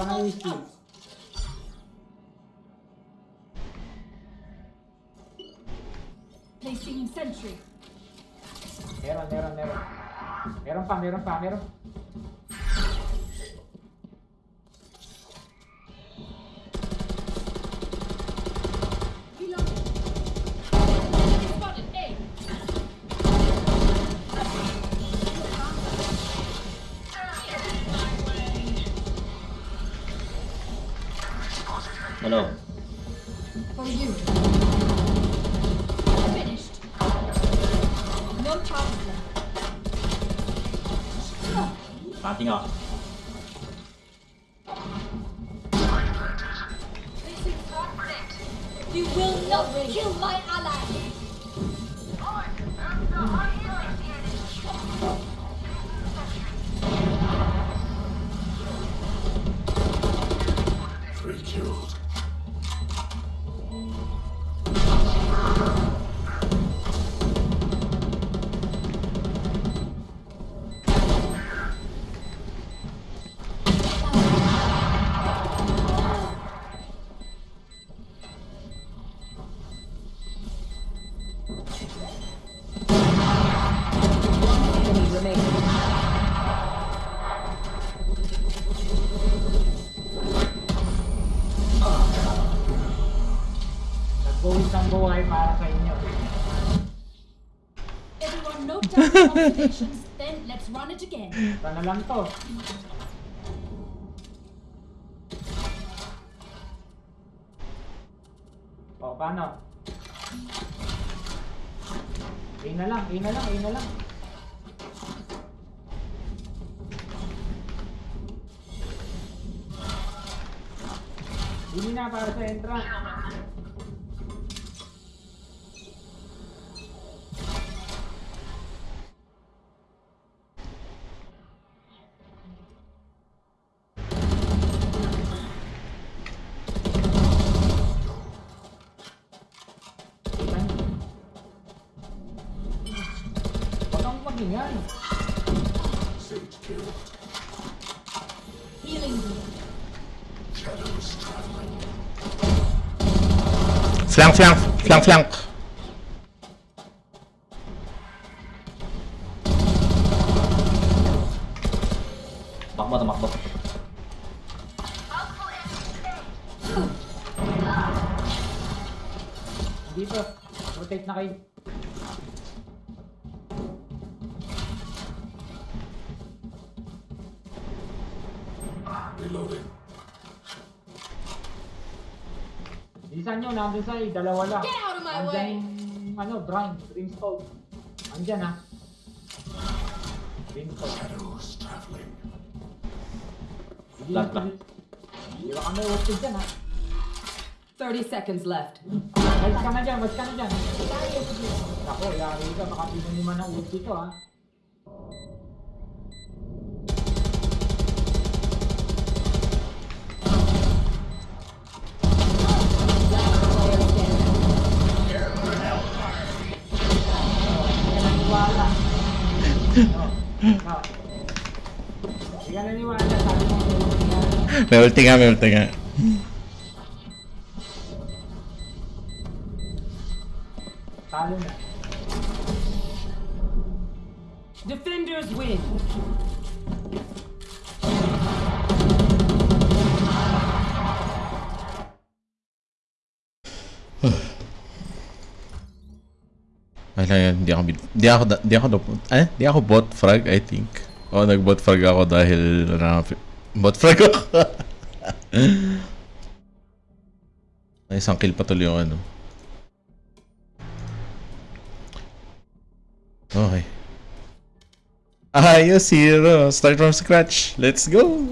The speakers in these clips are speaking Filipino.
pa na yung skill. Placing sentry. Meron, meron, meron. Meron pa, meron pa, meron. Reloading. Observations, then let's run it again. Ito na lang to. O, paano? A na lang, A na lang, A na lang. Flank, flank. Takbo, tumakbo. Dito. Rotate na kayo. Reloading. Bilisan nyo, nandun sa A, dalawa lang. Get out my Andyan way! yung, ano, Brine, Brimstone. Andyan ha. Brimstone. Shadows traveling. Hindi ba? Hindi ba kami ulti dyan ha. 30 seconds left. Mas ka na dyan, mas ka na dyan. Ako, yari ka, baka pinunuman ng ulti to ha. Ulti nga. Talo na. Defenders win. Wala yan, di ako, bit- di ako, da- di ako, eh, di ako bot frag, I think. O, nag-bot frag ako dahil, ano, bot frag ako. Isang kill pa tuloy yung ano. Okay. Ayos, hero. Start from scratch. Let's go.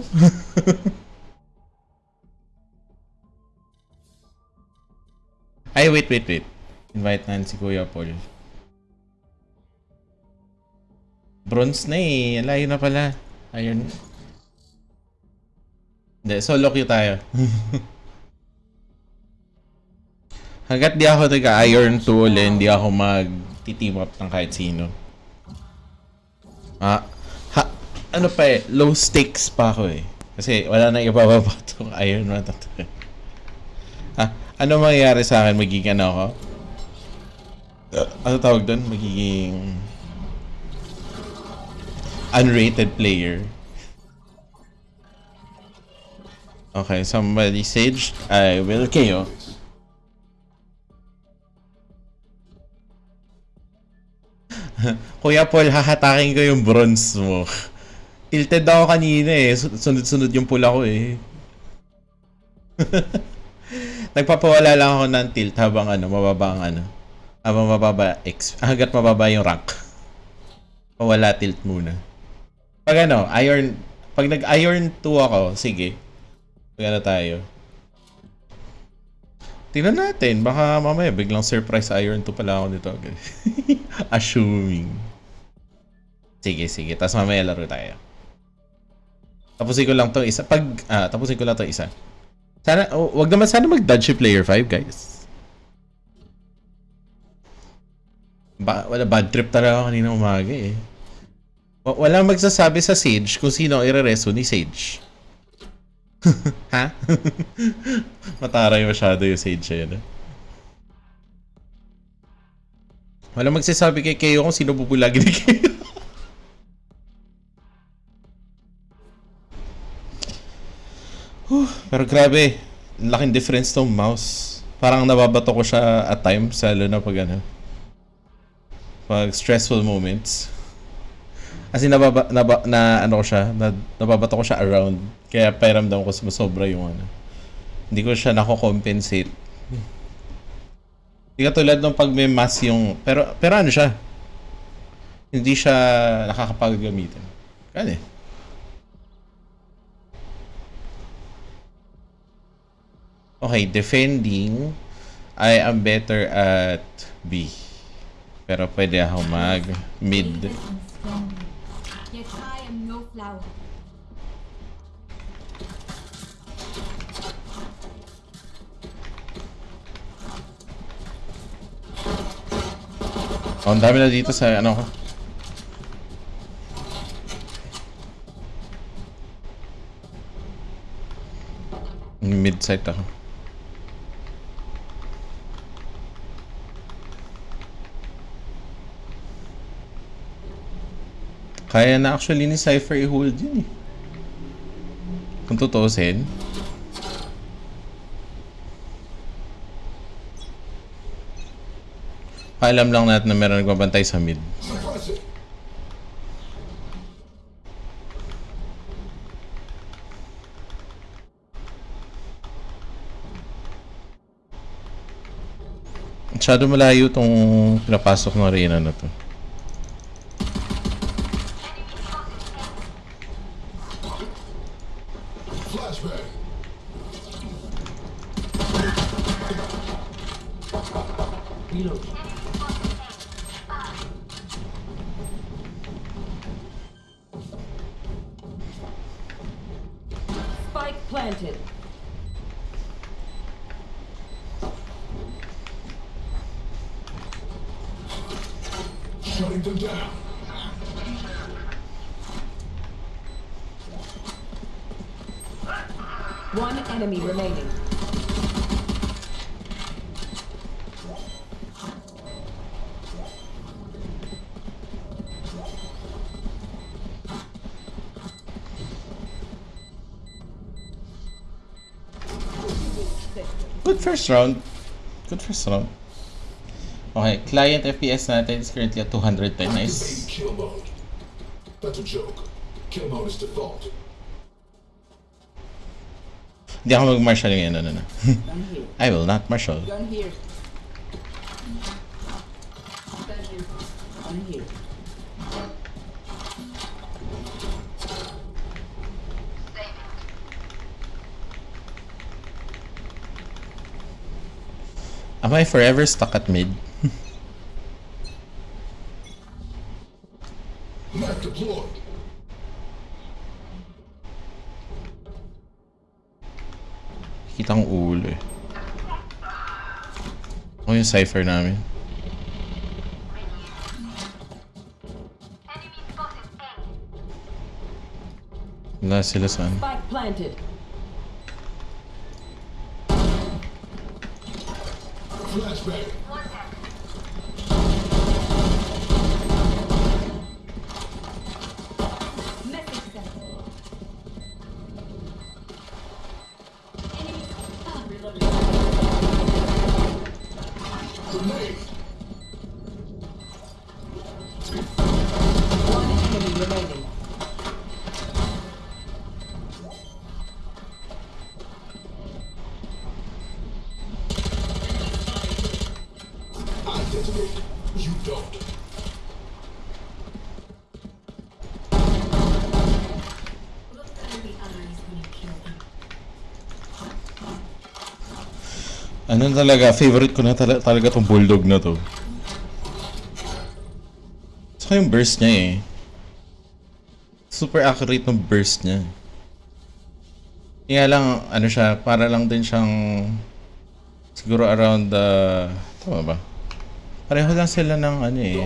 Ay, wait, wait, wait. Invite na si Kuya Paul. Bronze na eh. Layo na pala. Ayun. Hindi, solo queue tayo. Hanggat di ako nag-iron tool, hindi ako mag-team up ng kahit sino. Ah, ha, ano pa eh, low stakes pa ako eh. Kasi wala na ibababa itong Iron Man na. Ha? Ano mangyayari sa akin? Magiging ano ako? Uh, ano tawag doon? Magiging... Unrated player. Okay, somebody sage. I will KO. Kuya Paul, hahatakin ko yung bronze mo. Tilted ako kanina eh. Su- Sunod-sunod yung pula ko eh. Nagpapawala lang ako ng tilt habang ano, mababa ang ano. Habang mababa, X, hanggat mababa yung rank. Pawala tilt muna. Pag ano, iron, pag nag-iron 2 ako, sige. Pag ano tayo. Tingnan natin, baka mamaya biglang surprise iron 2 pala ako nito. Assuming. Sige, sige. Tapos mamaya laro tayo. Tapusin ko lang to isa. Pag, ah, tapusin ko lang to isa. Sana, oh, wag naman sana mag-dodge player 5, guys. Ba, wala, bad trip talaga kanina umaga eh. Wa- Wala magsasabi sa Sage kung sino ang ire-reso ni Sage. ha? Mataray masyado yung Sage yun. eh. Wala magsasabi kay Kayo kung sino bubulagi ni. Whew, Pero grabe, laking difference tong mouse. Parang nababato ko siya at times, lalo na pag ano. Pag stressful moments. Kasi nababa, naba, na ano ko siya, na, nababato ko siya around. Kaya pakiramdam ko sumasobra yung ano. Hindi ko siya nako-compensate. Hindi katulad nung pag may mass yung... Pero, pero ano siya? Hindi siya nakakapagod gamitin. Kaya eh. Okay, defending. I am better at B. Pero pwede ako mag mid. Flower. Oh, ang dami na dito sa ano ko. Mid site ako. Kaya na actually ni Cypher i-hold yun eh. Kung tutuusin. Alam lang natin na meron nagbabantay sa mid. Masyado malayo tong pinapasok ng arena na to. Shutting them down. One enemy remaining. Good first round. Good first round. Okay, client FPS natin is currently at 210. Nice. Activate kill mode. That's a joke. Kill mode is default. Hindi ako mag-marshal ngayon. No, no, no. I will not marshal. Gun here. Gun here. Am I forever stuck at mid? Kitang ulo eh. Ako yung cipher namin. Wala sila saan. Spike Ano talaga, favorite ko na tala- talaga tong bulldog na to. Saka yung burst niya eh. Super accurate ng burst niya. Kaya lang, ano siya, para lang din siyang siguro around the... tama ba? Pareho lang sila ng ano eh.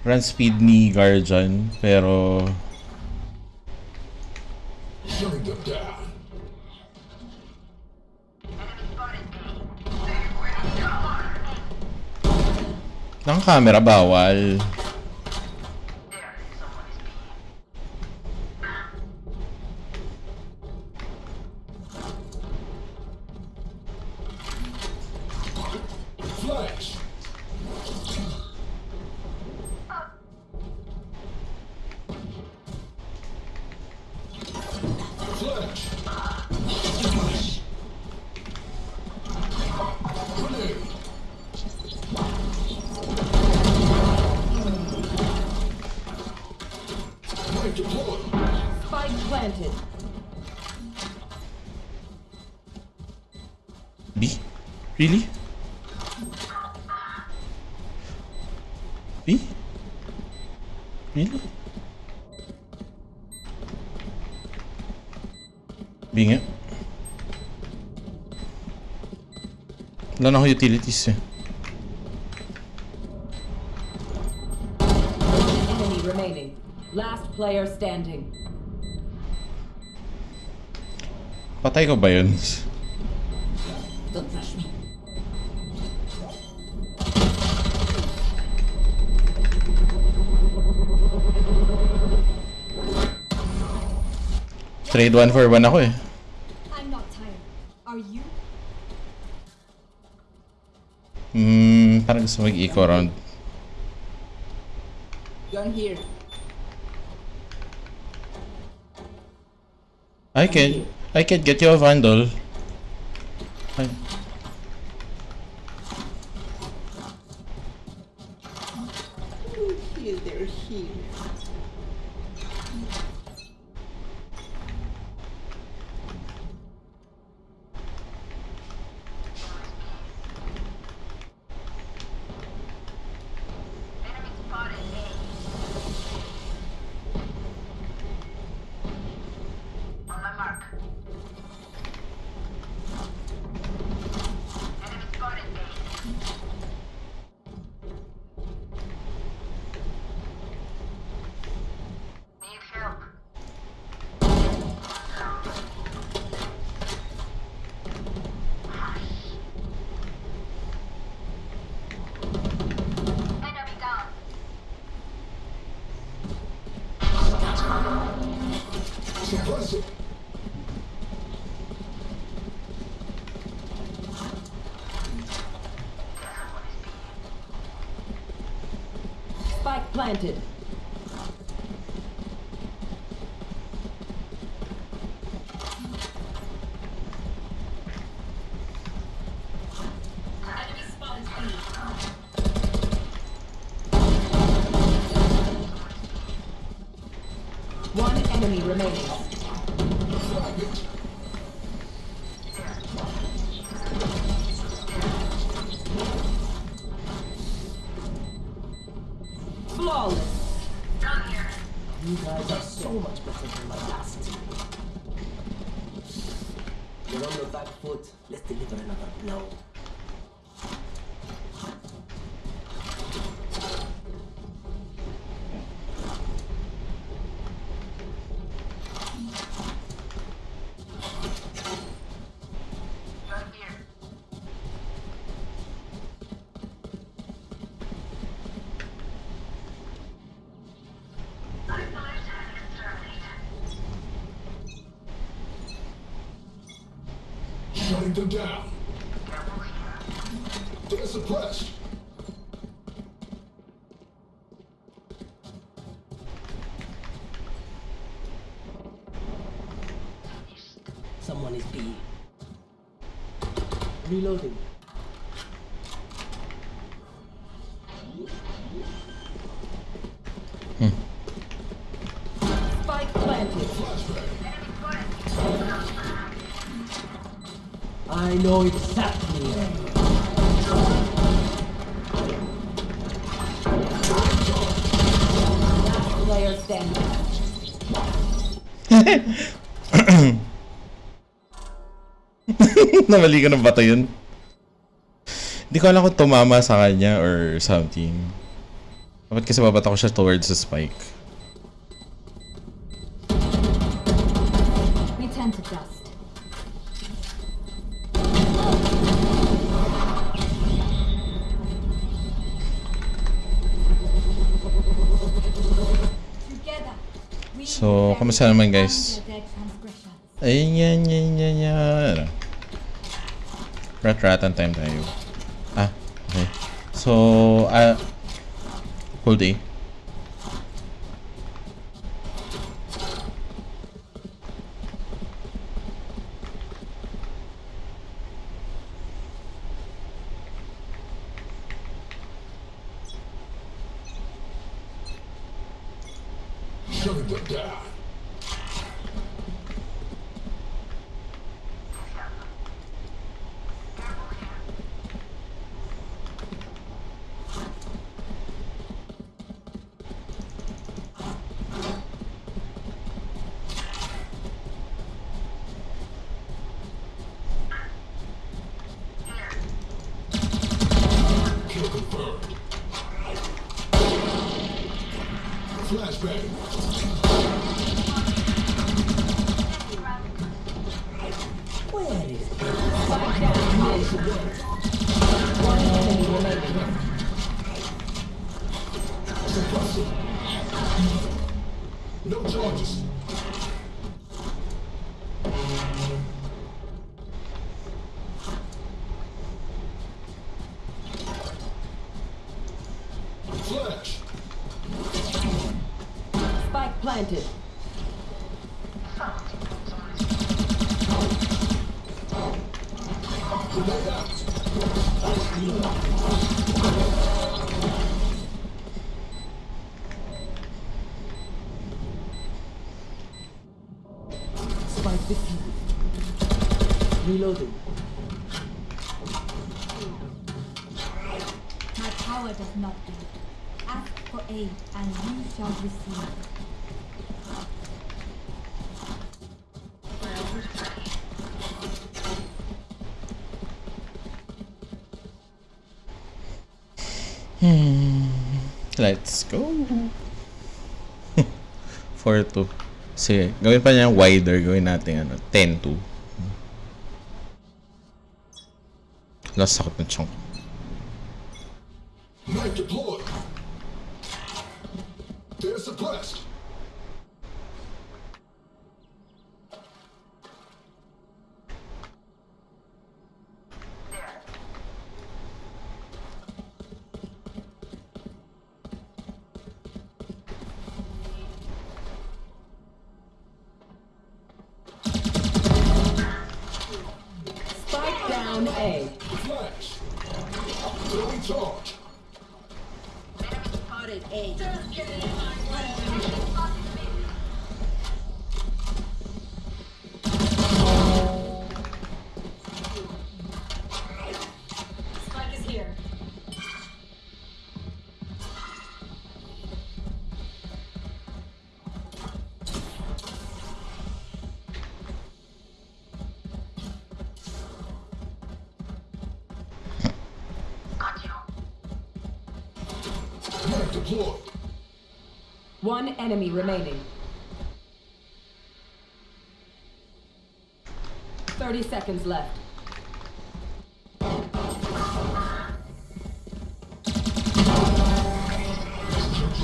Run speed ni Guardian, pero camera bawal. Really? B? Really? B nga. Wala na ako utilities eh. Enemy remaining. Last player standing. Patay ko ba yun? Trade one for one ako eh. I'm not tired. Are you? Hmm, parang gusto mag-eco round. Gun here. I can, I can get you a vandal. Ay. Here, they're here. Suppress it. Spike planted. Enemy spotted B. One enemy remaining. Them down. They're suppressed. Someone is B. Reloading. Know exactly. Last player standing. Namali ka ng bato yun. Hindi ko alam kung tumama sa kanya or something. Dapat kasi babato ko siya towards the spike. Kamusta naman, guys? Ayun yan, yan, yan, yan. Rat-ratan time tayo. Ah, okay. So, ah, hold A. Shutting Flashbang. Let's go. 4-2. Sige, gawin pa niya wider. Gawin natin ano, 10-2. Lost sakit ng chunk.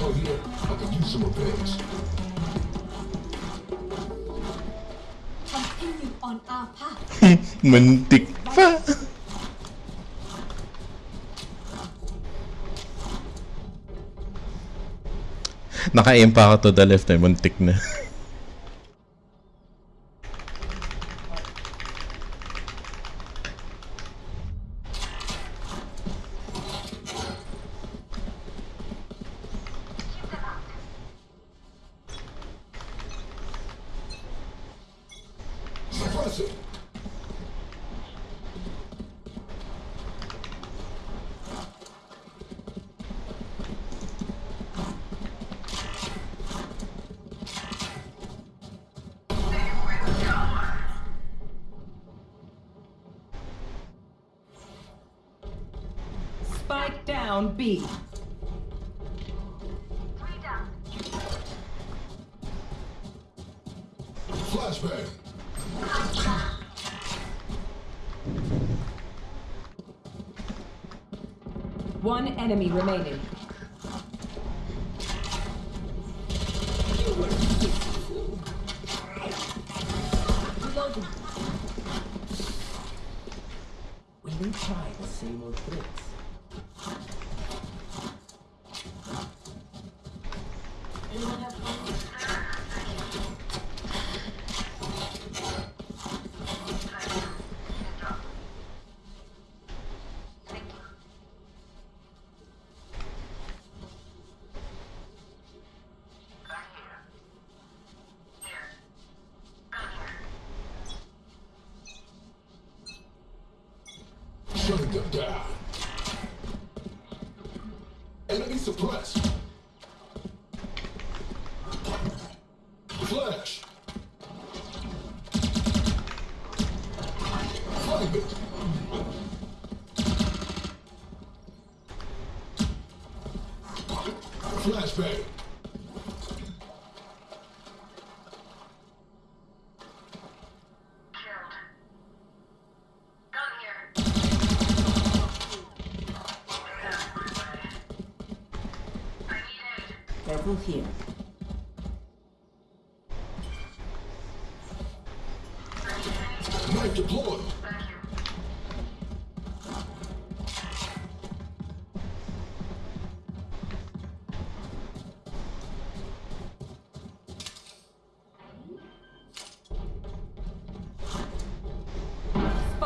Control here. I could use some repairs. On our path. Muntik pa. Naka-aim pa ako to the left eh. Muntik na.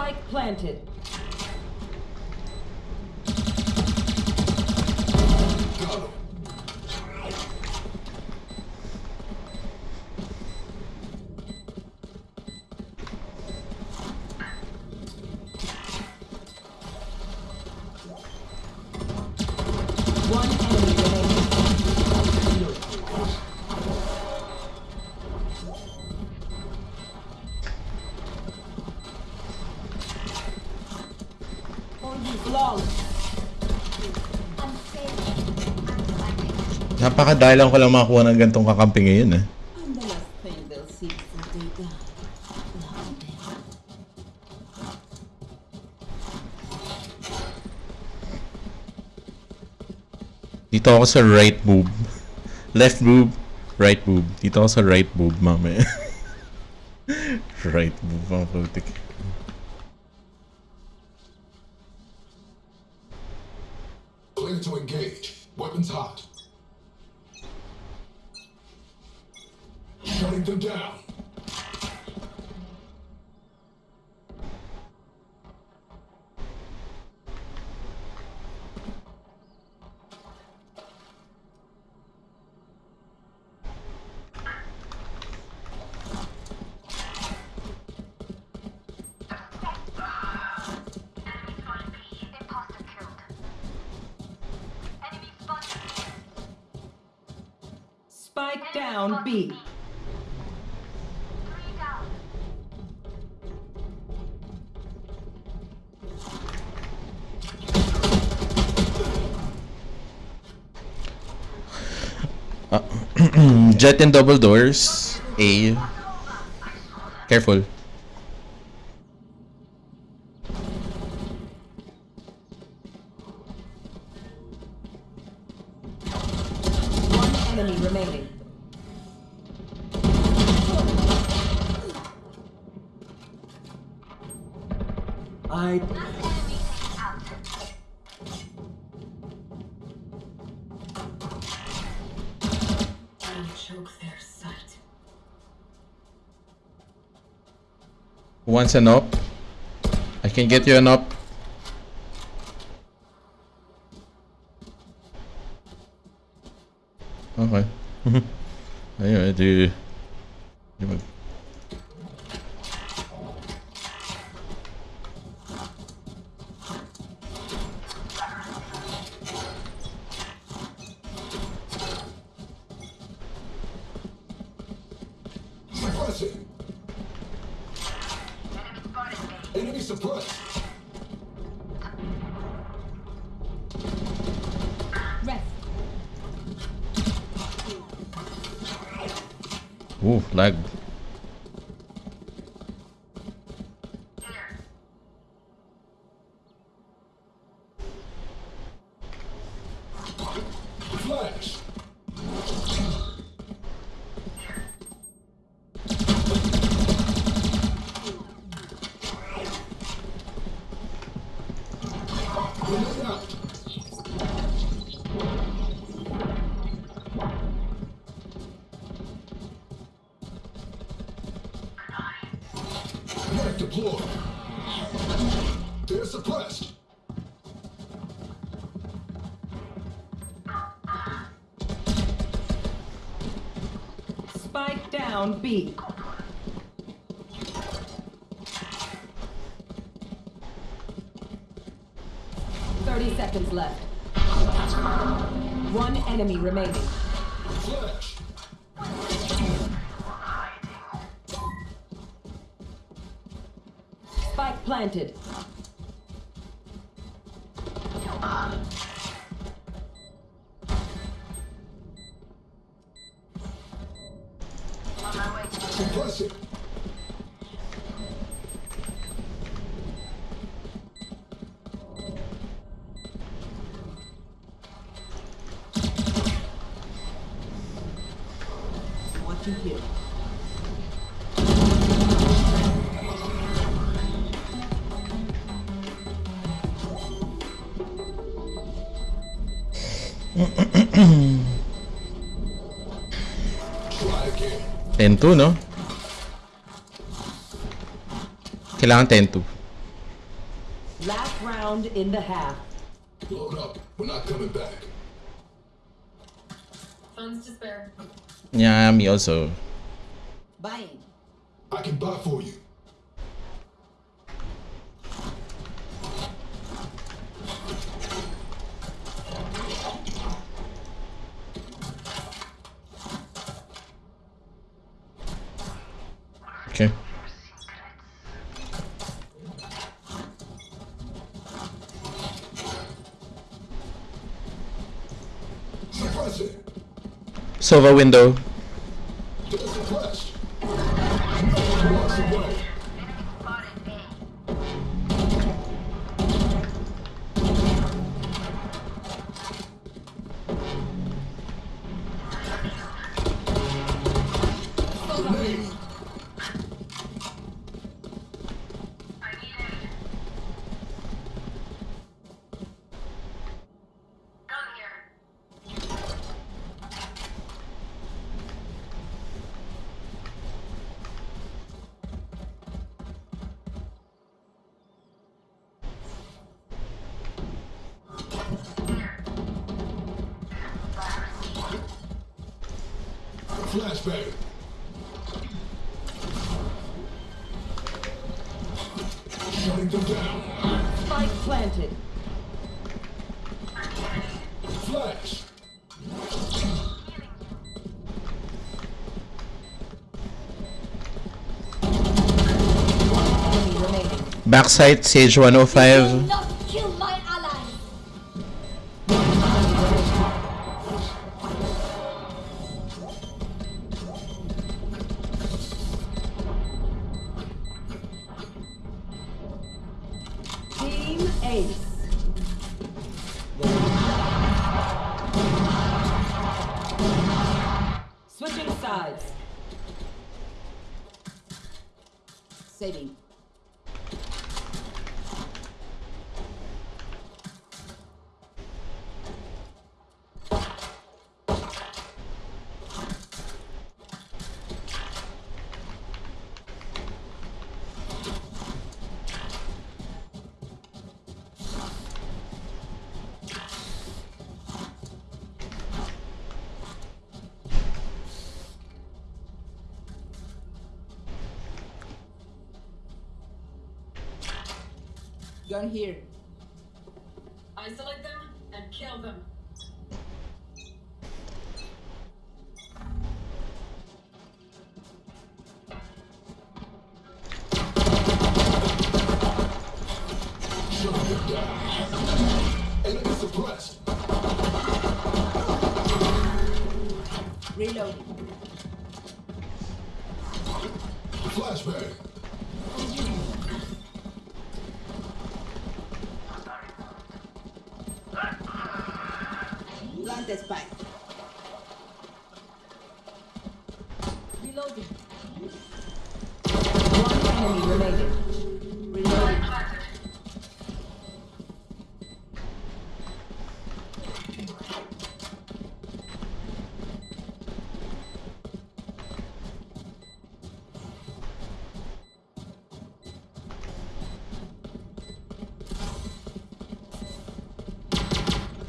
Spike planted. Got Napakadalang ko lang makakuha ng gantong kakampi ngayon eh. Dito ako sa right boob. Left boob, right boob. Dito ako sa right boob, mamaya. right boob, mga putik. Jet and double doors. A. Careful. Who wants an op? I can get you an op. Okay. Ayun, di... di mag... Suppressing. Enemy suppressed. Rest. Ooh, lag. 10-2, no? Kailangan 10-2. Last round in the half. Load up. We're not coming back. Funds to spare. Yeah, me also. Sova window. Flashbang. Shutting them down. Spike planted. Flash. Enemy remaining. Backside, Sage 105.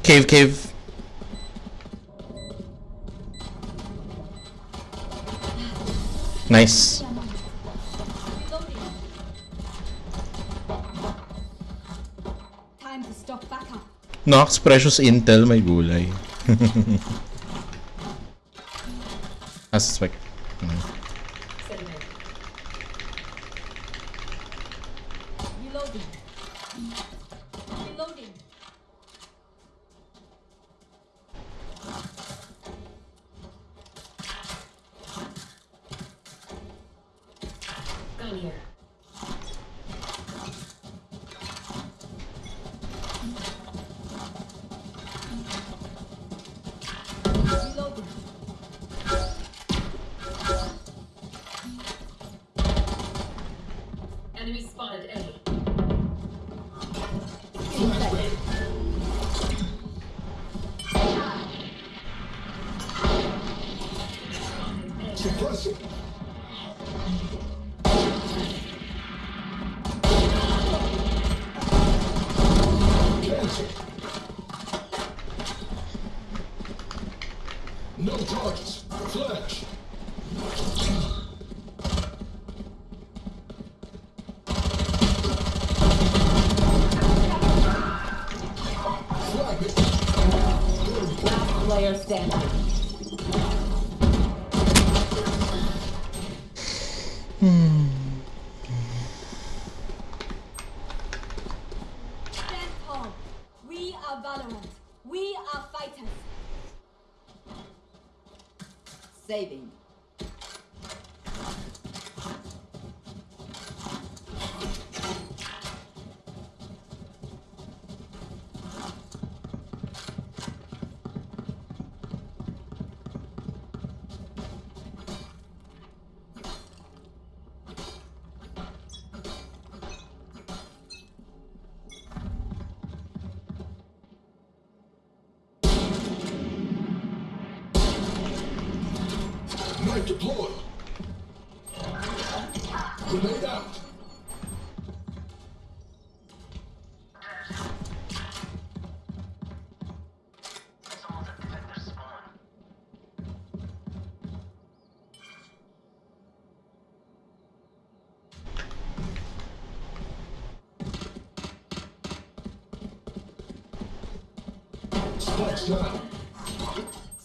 Cave, cave. Nice. Nox Precious Intel, my gulay. I suspect.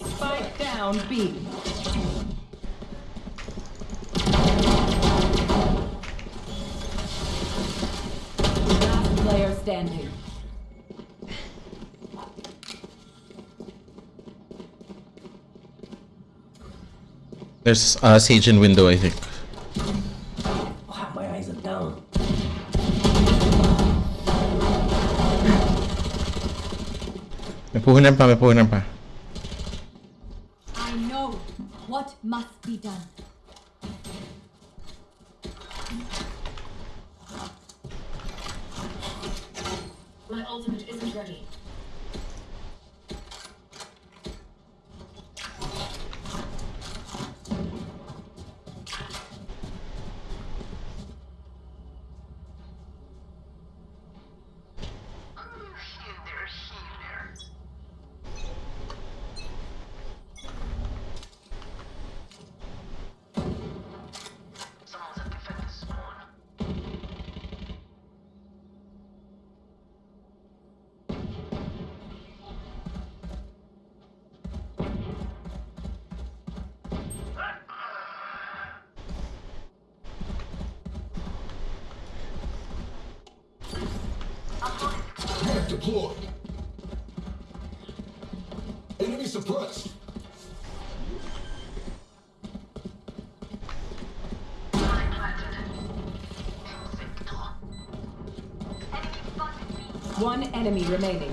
Spike down B. Last player standing. There's a uh, in window, I think. nampak, berapa nampak? Enemy remaining.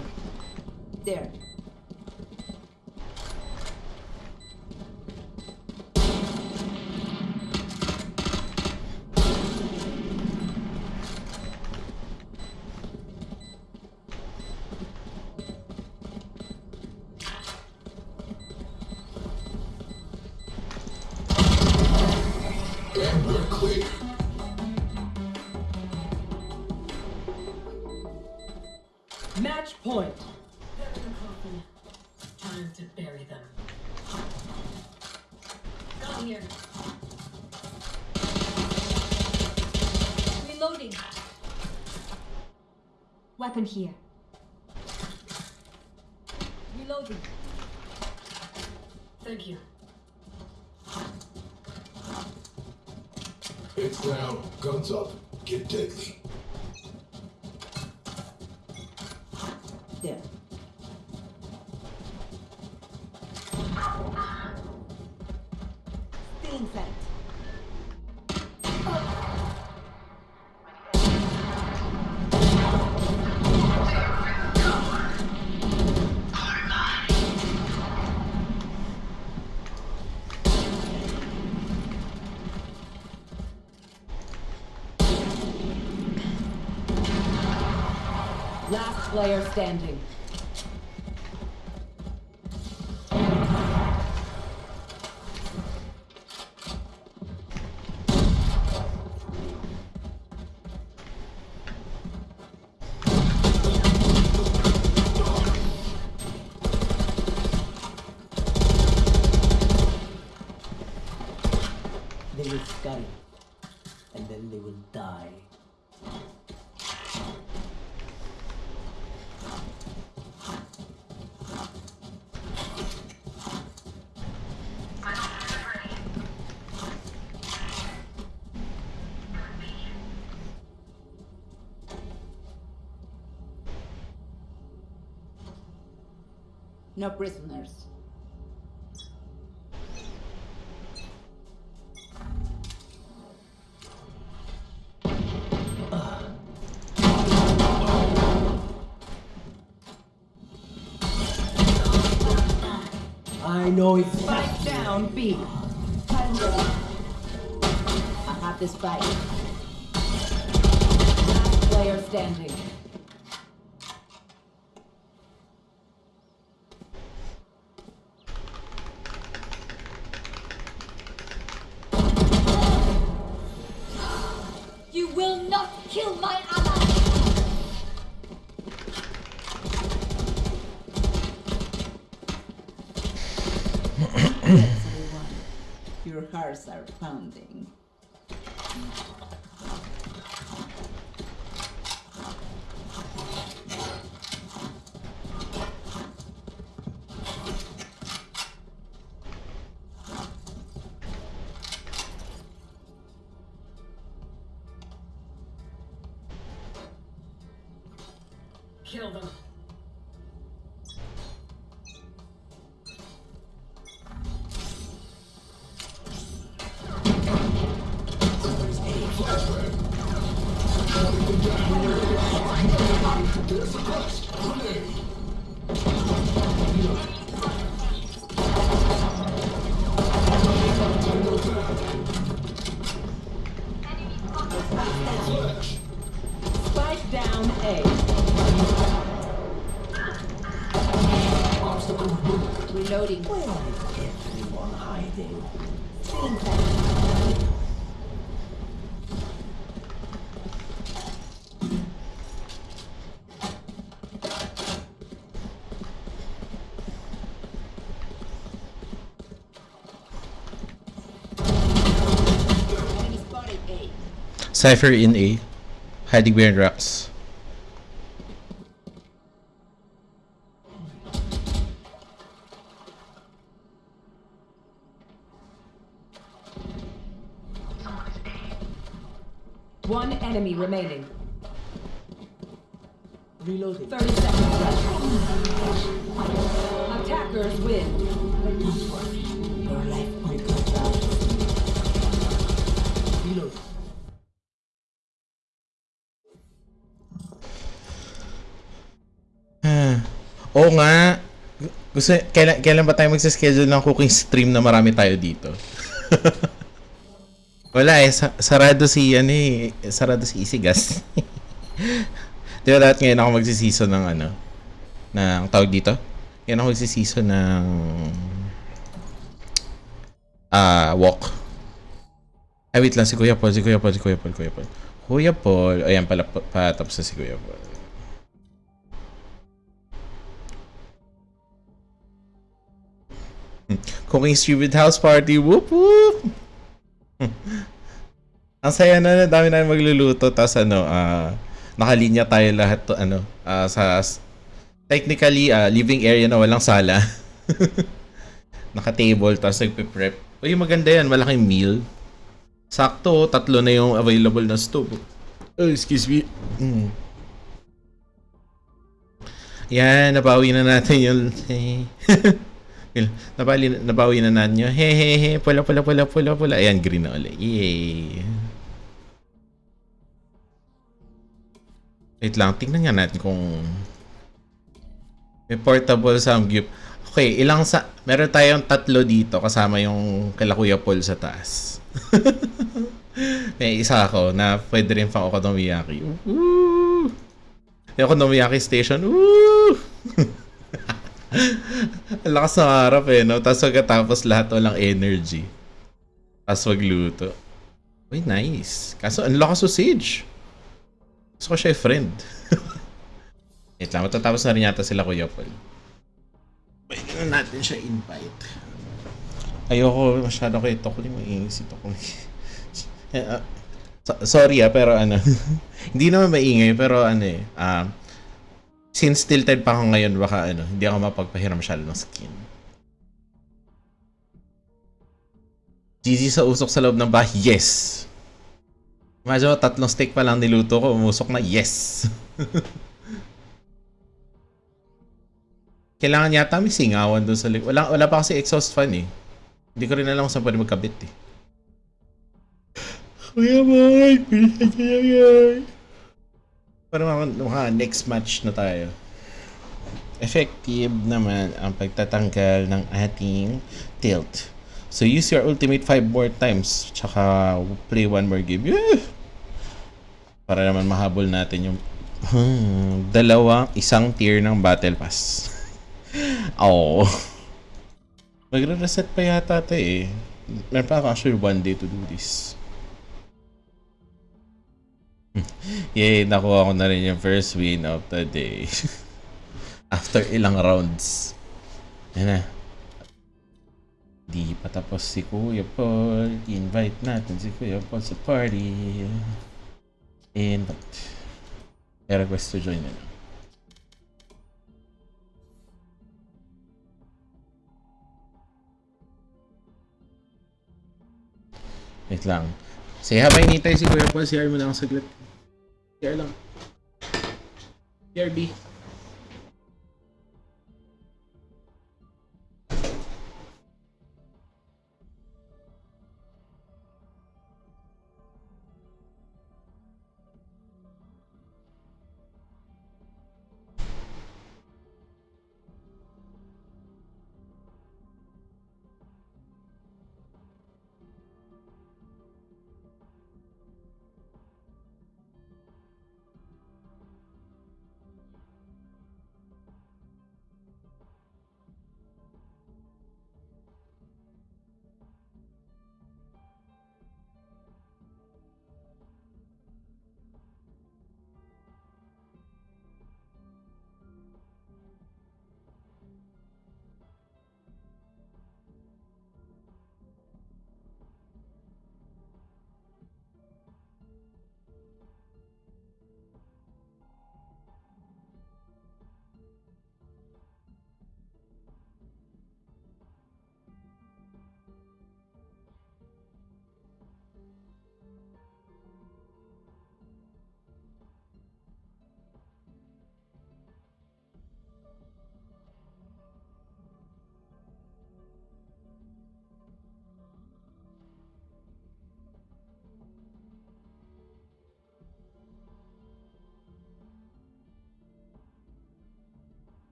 Weapon here. Reloading. Thank you. It's down. Guns up. Get deadly. There. Stealing sight. Last player standing. No prisoners. I know it's Spike down B. I have this fight. Last player standing. Obstacle removed. Reloading. where is everyone hiding? Stealing sight. Enemy spotted A. Cypher in A. Hiding behind rocks. Remaining. Reloading. 30 seconds left. Attackers win. Your life will go down. Reload. Oo nga. Gusto, kailan, kailan ba tayo magsa-schedule ng cooking stream na marami tayo dito? Wala eh, sa- sarado si, ano eh, sarado si Isigas. Di ba dapat ngayon ako magsisiso ng ano, ng tawag dito? Ngayon ako magsisiso ng ah walk. Ay, wait lang, si Kuya Paul, si Kuya Paul, si Kuya Paul, Kuya Paul. Kuya Paul, ayan pala, pa, patapos na si Kuya Paul. Cooking stream with house party. Whoop whoop. Ang saya na, dami na magluluto tapos ano, ah nakalinya tayo lahat to ano, ah, sa technically ah, living area na walang sala. Naka-table tapos nagpe-prep. Uy, maganda yan, malaking meal. Sakto, tatlo na yung available na stove. Oh, excuse me. Mm. Yan, nabawi na natin yung... Nabawi, nabawi na natin yung... He, he, he, pula, pula, pula, pula, pula. Ayan, green na ulit. Yay. Wait lang, tingnan nga natin kung... May portable samgyup. Okay, ilang sa... Meron tayong tatlo dito kasama yung kala Kuya sa taas. May isa ako na pwede rin pang okonomiyaki. Woo! Yung okonomiyaki station. Woo! Ang lakas ng harap eh, no? Tapos pagkatapos lahat walang energy. Tapos magluto. Uy, nice. Kaso ang lakas sausage. Gusto ko siya yung friend. Wait lang, matatapos na rin yata sila Kuya Paul. Pwede na natin siya invite. Ayoko masyado kay Tokli. Maingay si Tokli. Eh, ah, so- sorry ah, pero ano. hindi naman maingay, pero ano eh. ah, since tilted pa ako ngayon, baka ano, hindi ako mapagpahiram masyado ng skin. GG sa usok sa loob ng bahay, yes! Imagine mo, tatlong steak pa lang niluto ko, umusok na, yes! Kailangan yata may singawan doon sa likod. Wala, wala pa kasi exhaust fan eh. Hindi ko rin alam kung saan pwede magkabit eh. Kuya Mike, niyo lang yan. Para mga next match na tayo. Effective naman ang pagtatanggal ng ating tilt. So use your ultimate 5 more times. Tsaka play one more game. Yeah! Para naman mahabol natin yung hmm, dalawang isang tier ng battle pass. Oh. Magre-reset pa yata ito eh. Meron pa ako actually one day to do this. Yay, nakuha ko na rin yung first win of the day. After ilang rounds. Yan na. Di pa tapos si Kuya Paul. Invite natin si Kuya Paul sa party. Invite. May request to join na lang. Wait lang. Say habang hinintay si Kuya Paul, CR mo na ako saglit. CR lang. CRB.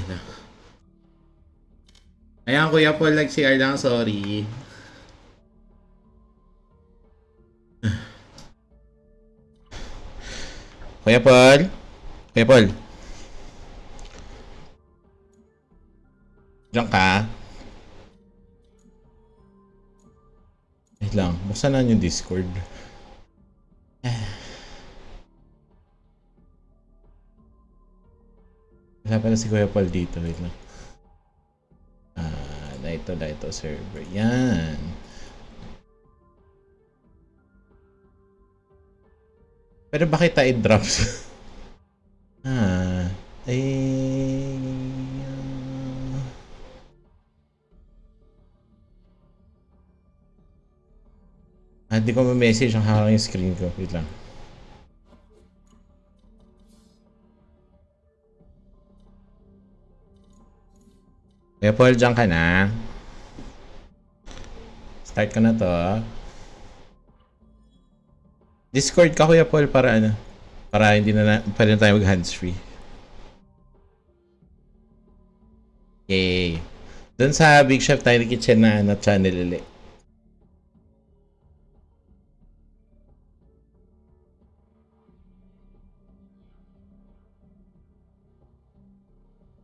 Ayun na. Ayan, Kuya Paul, nag-CR lang. Sorry. Kuya Paul? Kuya Paul? Diyan ka? Wait lang, buksan na yung Discord. Wala pala si Kuya Paul dito. Wait lang. Ah, na ito, na ito, server. Yan. Pero bakit tayo drops? ah, ay... ah. Ah, di ko ma-message ang hawak yung screen ko. Wait lang. Paul, dyan ka na. Start ko na to. Discord ka Kuya Paul para ano? Para hindi na, na pwede na tayo mag hands free. Yay. Doon sa Big Chef Tiny Kitchen na ano, channel ulit.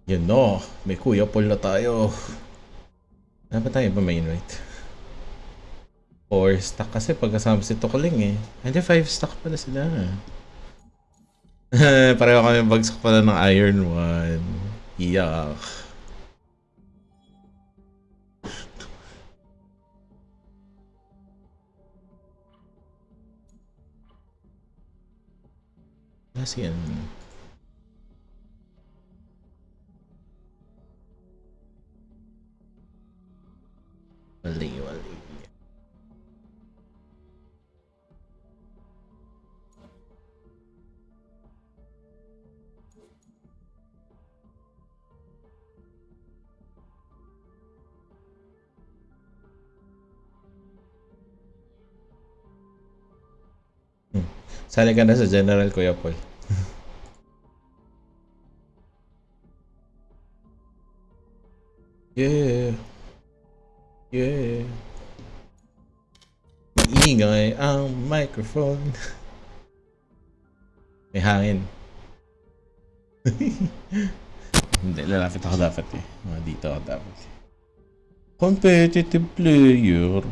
Yun no, may Kuya Paul na tayo. Dapat tayo ba may invite? 4 stack kasi pagkasama si Tukling eh. Hindi 5 stack pala sila. Pareho kami bagsak pala ng Iron 1. Iyak. Kasi yan. Wali, wali. Hmm. Sali ka na sa General Kuya Paul. yeah. Yeah. Maingay ang microphone. May hangin. Hindi, lalapit ako dapat eh. Mga dito ako dapat. Competitive player.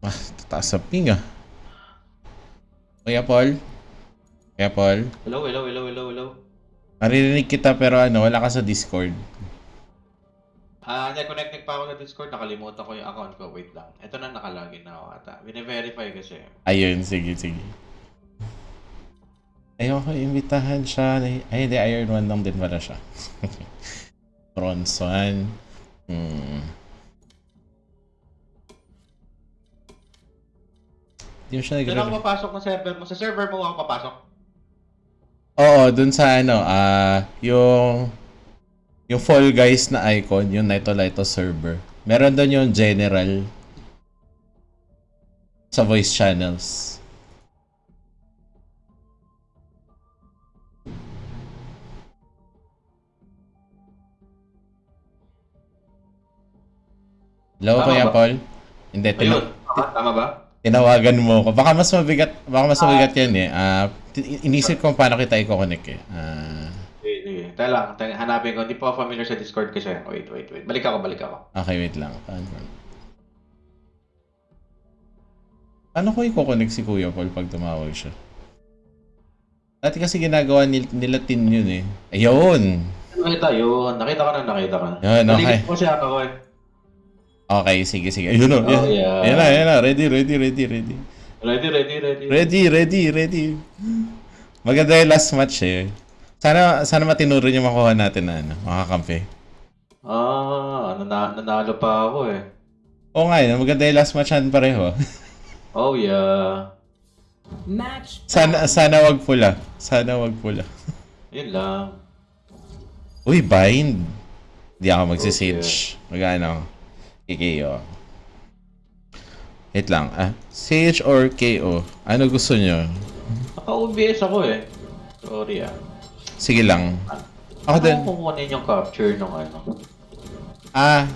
Ah, tataas sa ping ah. Kuya Paul? Kuya Paul? Hello, hello, hello, hello, hello. Maririnig kita pero ano, wala ka sa Discord. Ah, uh, connected pa ako sa Discord. Nakalimutan ko yung account ko. Wait lang. Ito na nakalagin na ako ata. Bine-verify kasi. Ayun, sige, sige. Ayoko imbitahan siya. Ay, hindi, Iron 1 lang din pala siya. Bronze 1. Hmm. Hindi mo siya Doon nag ako papasok ng server mo. Sa server mo ako papasok. Oo, dun sa ano, ah, yung yung Fall Guys na icon, yung Naito Lito server. Meron doon yung general sa voice channels. Hello, Tama Kuya ba? Paul? Hindi, Ayun. Tama, tama ba? tinawagan mo ko. Baka mas mabigat, baka mas mabigat yan eh. Ah, t- inisip ko paano kita i-connect eh. Ah, Sige, sige. Teka lang. Hanapin ko. Hindi ako familiar sa Discord kasi. Wait, wait, wait. Balik ako, balik ako. Okay, wait lang. Paano? Paano ko i-connect si Kuya Paul pag tumawag siya? Dati kasi ginagawa nil- nila tin yun eh. Ayun! Nakita yun. Nakita ko na, nakita ko na. Yun, okay. Naligit ko siya ako eh. Okay, sige, sige. Ayun o. Oh, yeah. Ayun na, ayun na. Ready, ready, ready, ready. Ready, ready, ready. Ready, ready, ready. Maganda yung last match eh. Sana, sana matinuro yung makuha natin na ano, makakampi. Ah, nana nanalo pa ako eh. Oo nga yun, maganda yung last match natin pareho. Oh yeah. Match sana, sana wag pula. Sana wag pula. Yun lang. Uy, bind. Hindi ako magsisage. Magano? KKO. Wait lang. Ah, Sage or KO? Ano gusto nyo? Naka-OBS ako eh. Sorry ah. Sige lang. Ako din. Ako kukunin yung capture ng ano. Ah,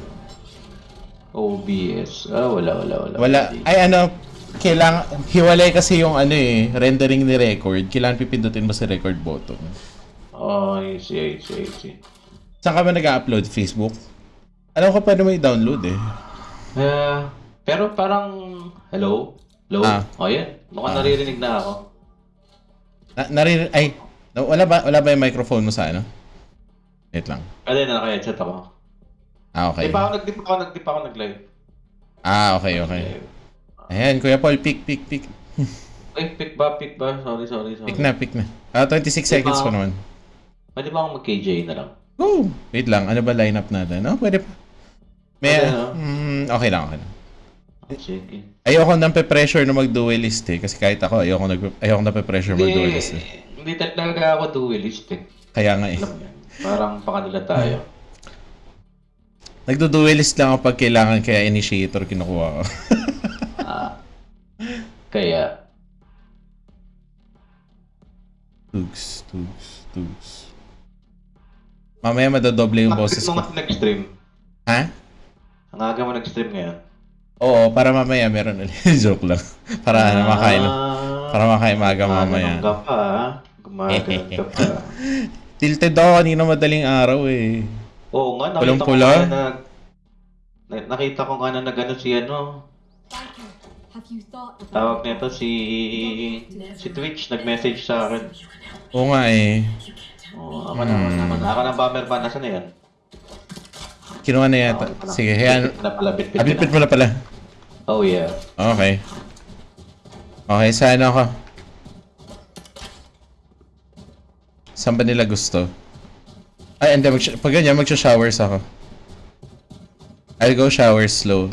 OBS. Ah, wala, wala, wala. wala. Ay, ano, kailangan, hiwalay kasi yung ano eh, rendering ni record. Kailangan pipindutin mo sa record button. Oh, I see, I see, I see. Saan ka ba nag-upload? Facebook? Alam ko pwede mo i-download eh. Eh, pero parang, hello? Hello? Ah. Oh, yan. Mukhang Ah. naririnig na ako. Na, naririnig, ay, na- wala ba, wala ba yung microphone mo sa ano? Wait lang. Pwede na naka-headset ako. Ah, okay. Di pa ako nag-dip ako, nag-dip ako nag-live. Ah, okay, okay. Ayan, Kuya Paul, pick, pick, pick. Ay, pick ba, pick ba? Sorry, sorry, sorry. Pick na, pick na. Ah, 26 seconds pa naman. Pwede ba akong mag-KJ na lang? Go! Wait lang, ano ba lineup natin? Oh, pwede pa. May, Pwede, no? mm, okay lang, okay lang. Sige. Ayoko nang pe-pressure na mag-duelist eh. Kasi kahit ako, ayoko, nag ayoko na pe-pressure mag-duelist eh. Hindi talaga ako duelist eh. Kaya nga eh. Mo. Parang pakanila tayo. Nagdo-duelist lang ako pag kailangan kaya initiator kinukuha ko. Ah. Kaya, tugs, tugs, tugs. Mamaya madodoble yung ang boses mo ko. nga nag-stream. Ha? Ang aga mo nag-stream ngayon. Oo, para mamaya meron ulit. Joke lang. Para ano, makain. Para makain maga mamaya. Gumaganon ka pa, ah. Gumaganon ka pa. Tilted ako kanina madaling araw eh. Oo nga, nakita ko Pulang-pula? nga na, na- nakita ko nga na nagano si ano, tawag nito si si Twitch nag-message sa akin. Oo nga eh. Oo, ako na, ako na, ako na bomber ba? Nasaan na yan? Kinuha na yata. Sige, hayaan. Bitbit na pala, bitbit Ah, bitbit na. mo na pala. Oh yeah. Okay. Okay, saan ako? Saan ba nila gusto? Ay, hindi. Pag ganyan, magsha-showers ako. I'll go shower slow.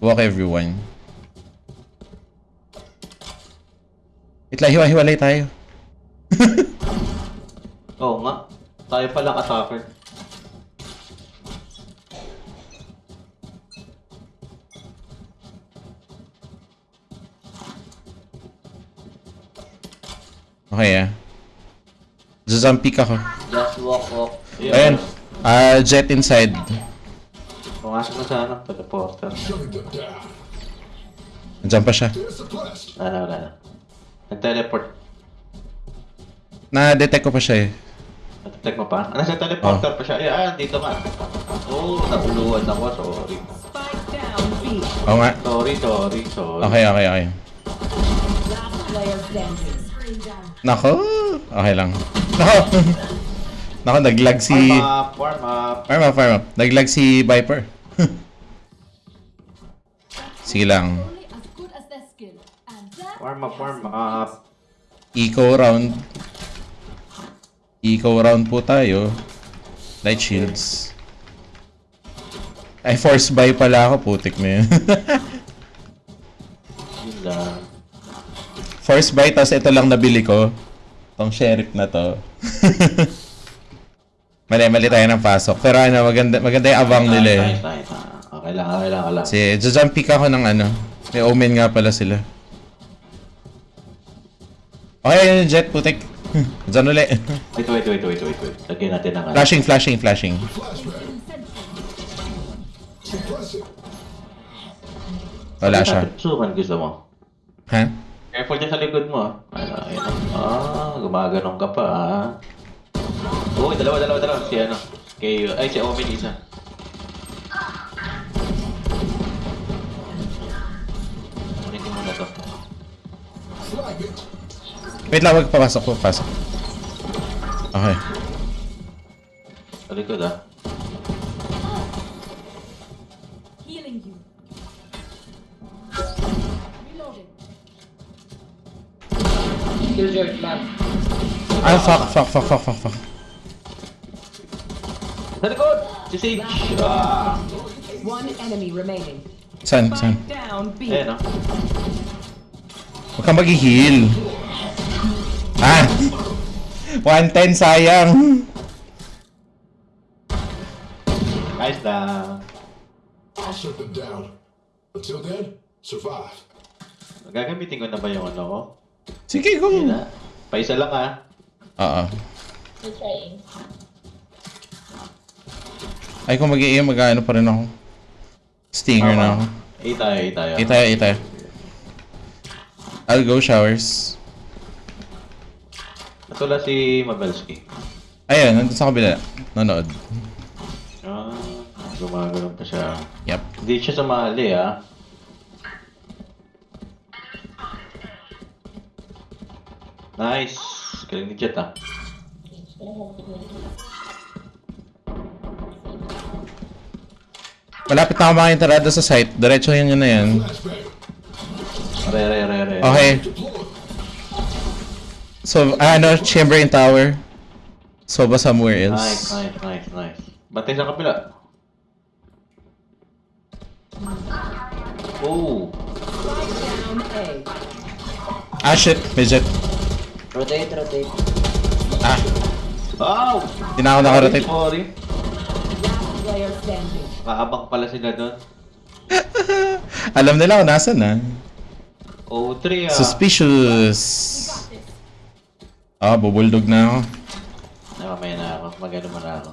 Walk everyone. Wait lang, hiwa-hiwalay tayo. Oo nga. Tayo palang attacker. Okay ah. Zazampik ako. Just walk, walk. Ayan. Ah, jet inside. Pumasok na sa ano, teleporter. Nandiyan pa siya. Wala, wala na. Nag-teleport. Na-detect ko pa siya eh. Natitake mo pa? Ah, nasa teleporter pa siya. Eh, ah, dito nga. Oo, oh, nabuluan ako. Sorry. Oo nga. Sorry, sorry, sorry. Okay, okay, okay. Last player standing. Nako. Okay lang. Nako. Nako, naglag si... Warm up, warm up. Farm up, farm up. Naglag si Viper. Sige lang. Warm up, warm up. Eco round. Eco round po tayo. Light shields. Ay, force buy pala ako. Putik na yun. Yun lang. Force buy, tas ito lang nabili ko. Tong sheriff na to. mali, mali tayo ng pasok. Pero ano, maganda, maganda yung abang nila eh. Okay lang, okay lang, okay lang. Si, jajump pick ako ng ano. May omen nga pala sila. Okay, yun yung jet, putik. Diyan uli. Wait, wait, wait, wait, wait, wait. Lagyan natin ng ano. flashing, flashing, flashing. Wala siya. Sukan gusto mo. Ha? Careful dyan sa likod mo. ah. Ano, ayun. ah. Ah, gumaganon ka pa ah. Uy, dalawa, dalawa, dalawa. Si ano. Kay, ay, si Omen isa. Kunin ko muna to. Wait lang, wag papasok ko, pasok. Okay. Sa likod ah. Ah, fuck, fuck, fuck, fuck, fuck, fuck. Sa likod! Si Sage! Ah! One enemy remaining. Saan, saan? Spike down B. Ayan ah. Huwag kang mag-heal. Ah! 110, sayang. Nice lang. I'll shut them down. Until then, survive. Gagamitin ko na ba yung ano ko? Sige, go. Yun na. Paisa lang ah. Oo. We're trying. Ay, kung mag-i-aim, mag-ano pa rin ako. Stinger na ako. A tayo, A tayo. A tayo, A tayo. I'll go showers. Natula si Mabelski. Ayun, nandun sa kabila. Nanood. Ah, gumagano'n pa siya. Yep. Hindi siya sumali ah. Nice! Galing ni Jet ah. Malapit na ako makainterada sa site. Diretso yun yun na yan. Re, re, re, re. Okay. So, ah, ano, chamber in tower. So, ba somewhere Nice, else? nice, nice, nice. Batay sa kapila. Oh! Ah, shit. Midget. Rotate, rotate. Ah, Wow! di na ako nakarotate. Sorry. Player standing. Kaabang pala sila doon. Alam nila kung nasan na. Oh, 3 ah. Suspicious. Ah, bubuldog na ako. Ay, mamaya na ako. Magano mo na ako.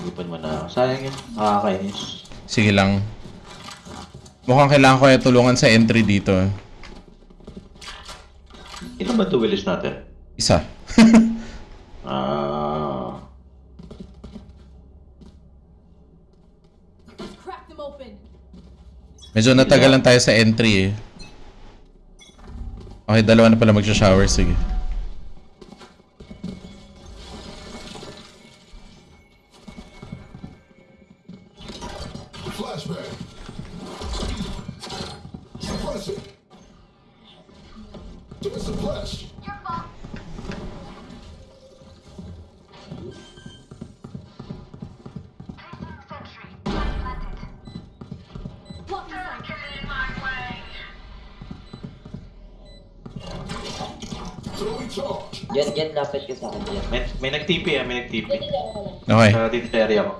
Ipon mo na ako. Sayang yun. Nakakainis. Sige lang. Mukhang kailangan ko yung tulungan sa entry dito. Ito ba duelist natin? Isa. Ah. Medyo natagalan tayo sa entry eh. Okay, dalawa na pala magsha-shower. Sige. Jet, Jet, lapit ka sa akin, Jet. May, may nag-TP ah, may nag-TP. Okay. Sa dito sa area ko.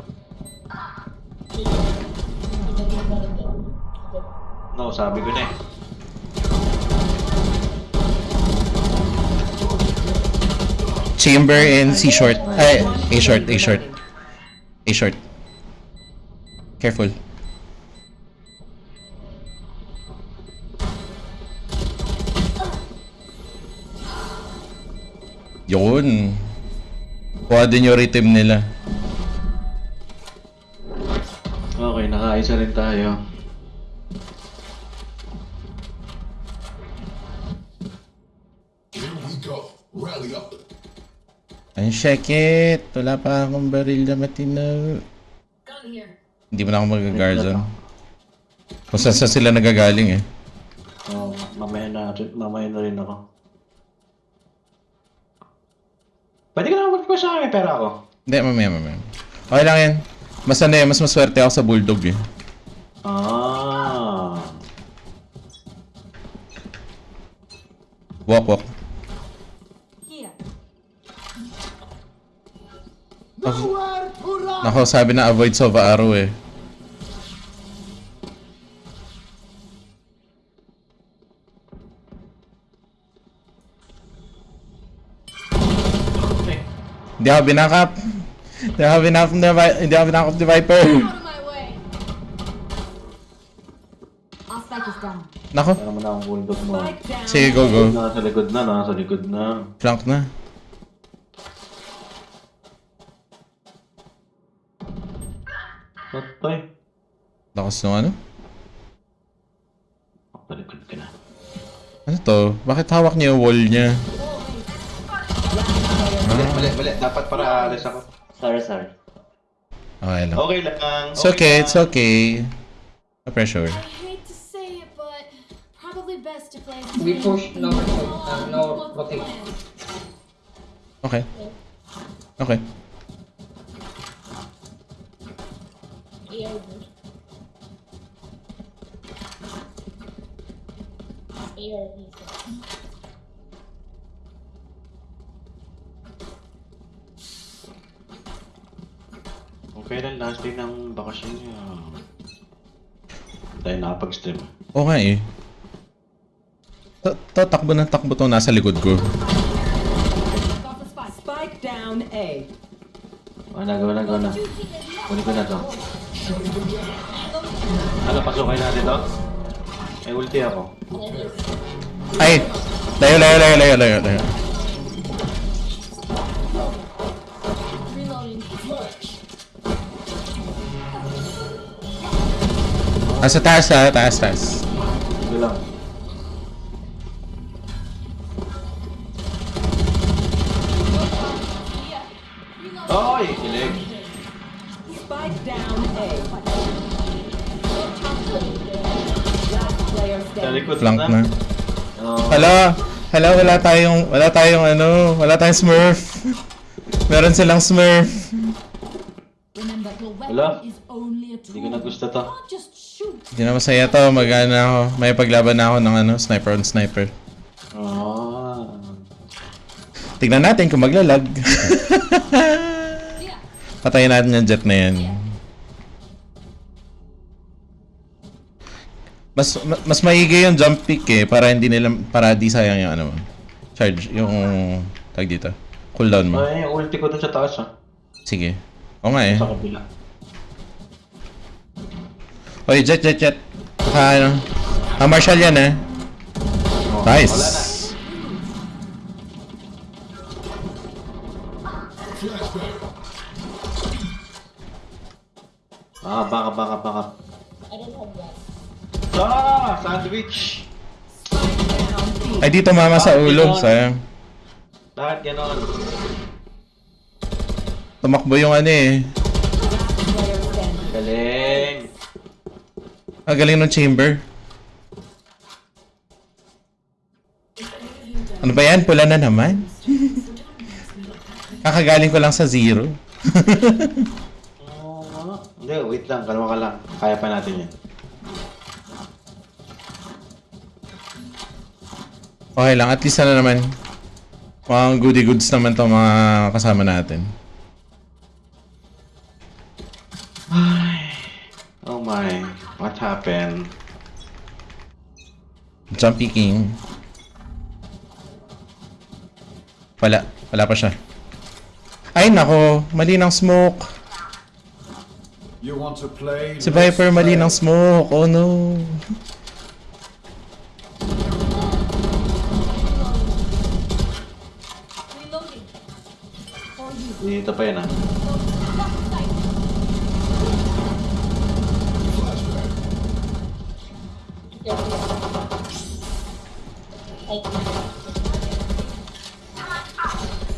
No, sabi ko na eh. Chamber and C short. Ay, A short, A short. A short. Careful. Yun. Kuha din yung rhythm nila. Okay, nakaisa rin tayo. Up. Ang shakit. Wala pa akong baril na matino. Hindi mo na ako mag-guardian. Kung saan saan sila nagagaling eh. Oh, mamaya na, mamaya na rin ako. Pwede ka na mag sa akin, pera ako. Hindi, mamaya, mamaya. Okay lang yan. Mas ano eh, mas maswerte ako sa bulldog eh. Ah. Walk, walk. Here. Nako, sabi na avoid Sova Arrow eh. Hindi ako binakap. Hindi ako binakap ni Vi- Hindi ako binakap ni Viper. Nako, bulldog mo. Down. sige go go. Nasa likod na, nasa likod na. Flank na. Patay. Lakas nung ano? Nasa likod ka na. Ano to? Bakit hawak niya yung wall niya? Mali, mali, mali. Dapat para alis ako. Sorry, sorry. Okay lang. Okay lang. It's okay, it's okay. No pressure. I hate to say it, but probably best to play. We push no, uh, no rotate. Okay. Okay. ARV. ARV. Okay lang, last day ng bakasyon niya. Tayo nakapag-stream. Oo nga eh. To, to, takbo ng takbo to nasa likod ko. Spike. Down A. Na, go na. Kunin ko na to. Ano, pasukin natin to? May ulti ako. Ay! Layo, layo, layo, layo, layo, layo. Ah, sa taas, ha? Taas, taas. Ito lang. Oy! Kilig. Spike down A. Flank na. Oh. Hala! Hala, wala tayong, wala tayong ano, wala tayong smurf. Meron silang smurf. Wala. Hindi ko na gusto to. Hindi na masaya to, mag-ano ako. May paglaban na ako ng ano, sniper on sniper. Oh. Tignan natin kung maglalag. Patayin natin yung jet na yan. Mas ma- mas maigi yung jump pick eh para hindi nila para di sayang yung ano mo. Charge yung tag dito. Cooldown mo. Ay, ulti ko dun sa taas ah. Sige. O nga eh. Sa kabila. Oy, jet jet jet. Saka ano. Ah, Marshall yan eh. Oh, Wala na. Nice. Ah, baka, baka, baka. I don't have that. Ah! Sandwich! Ay dito mama sa ulo, sayang. Lahat ganon. Tumakbo yung ano eh. Player standing. Galing! Ang galing ng chamber. Ano ba yan? Pula na naman? Kakagaling ko lang sa zero. Hindi, wait lang. Kalma ka lang. Kaya pa natin yan. Okay lang, at least ano naman. Mga goody goods naman to mga kasama natin. Oh my. What happened? Jumpy King. Wala. Wala pa siya. Ay nako, mali ng smoke. You want to play? Si Viper mali ng smoke. Oh no. Dito pa yan ah.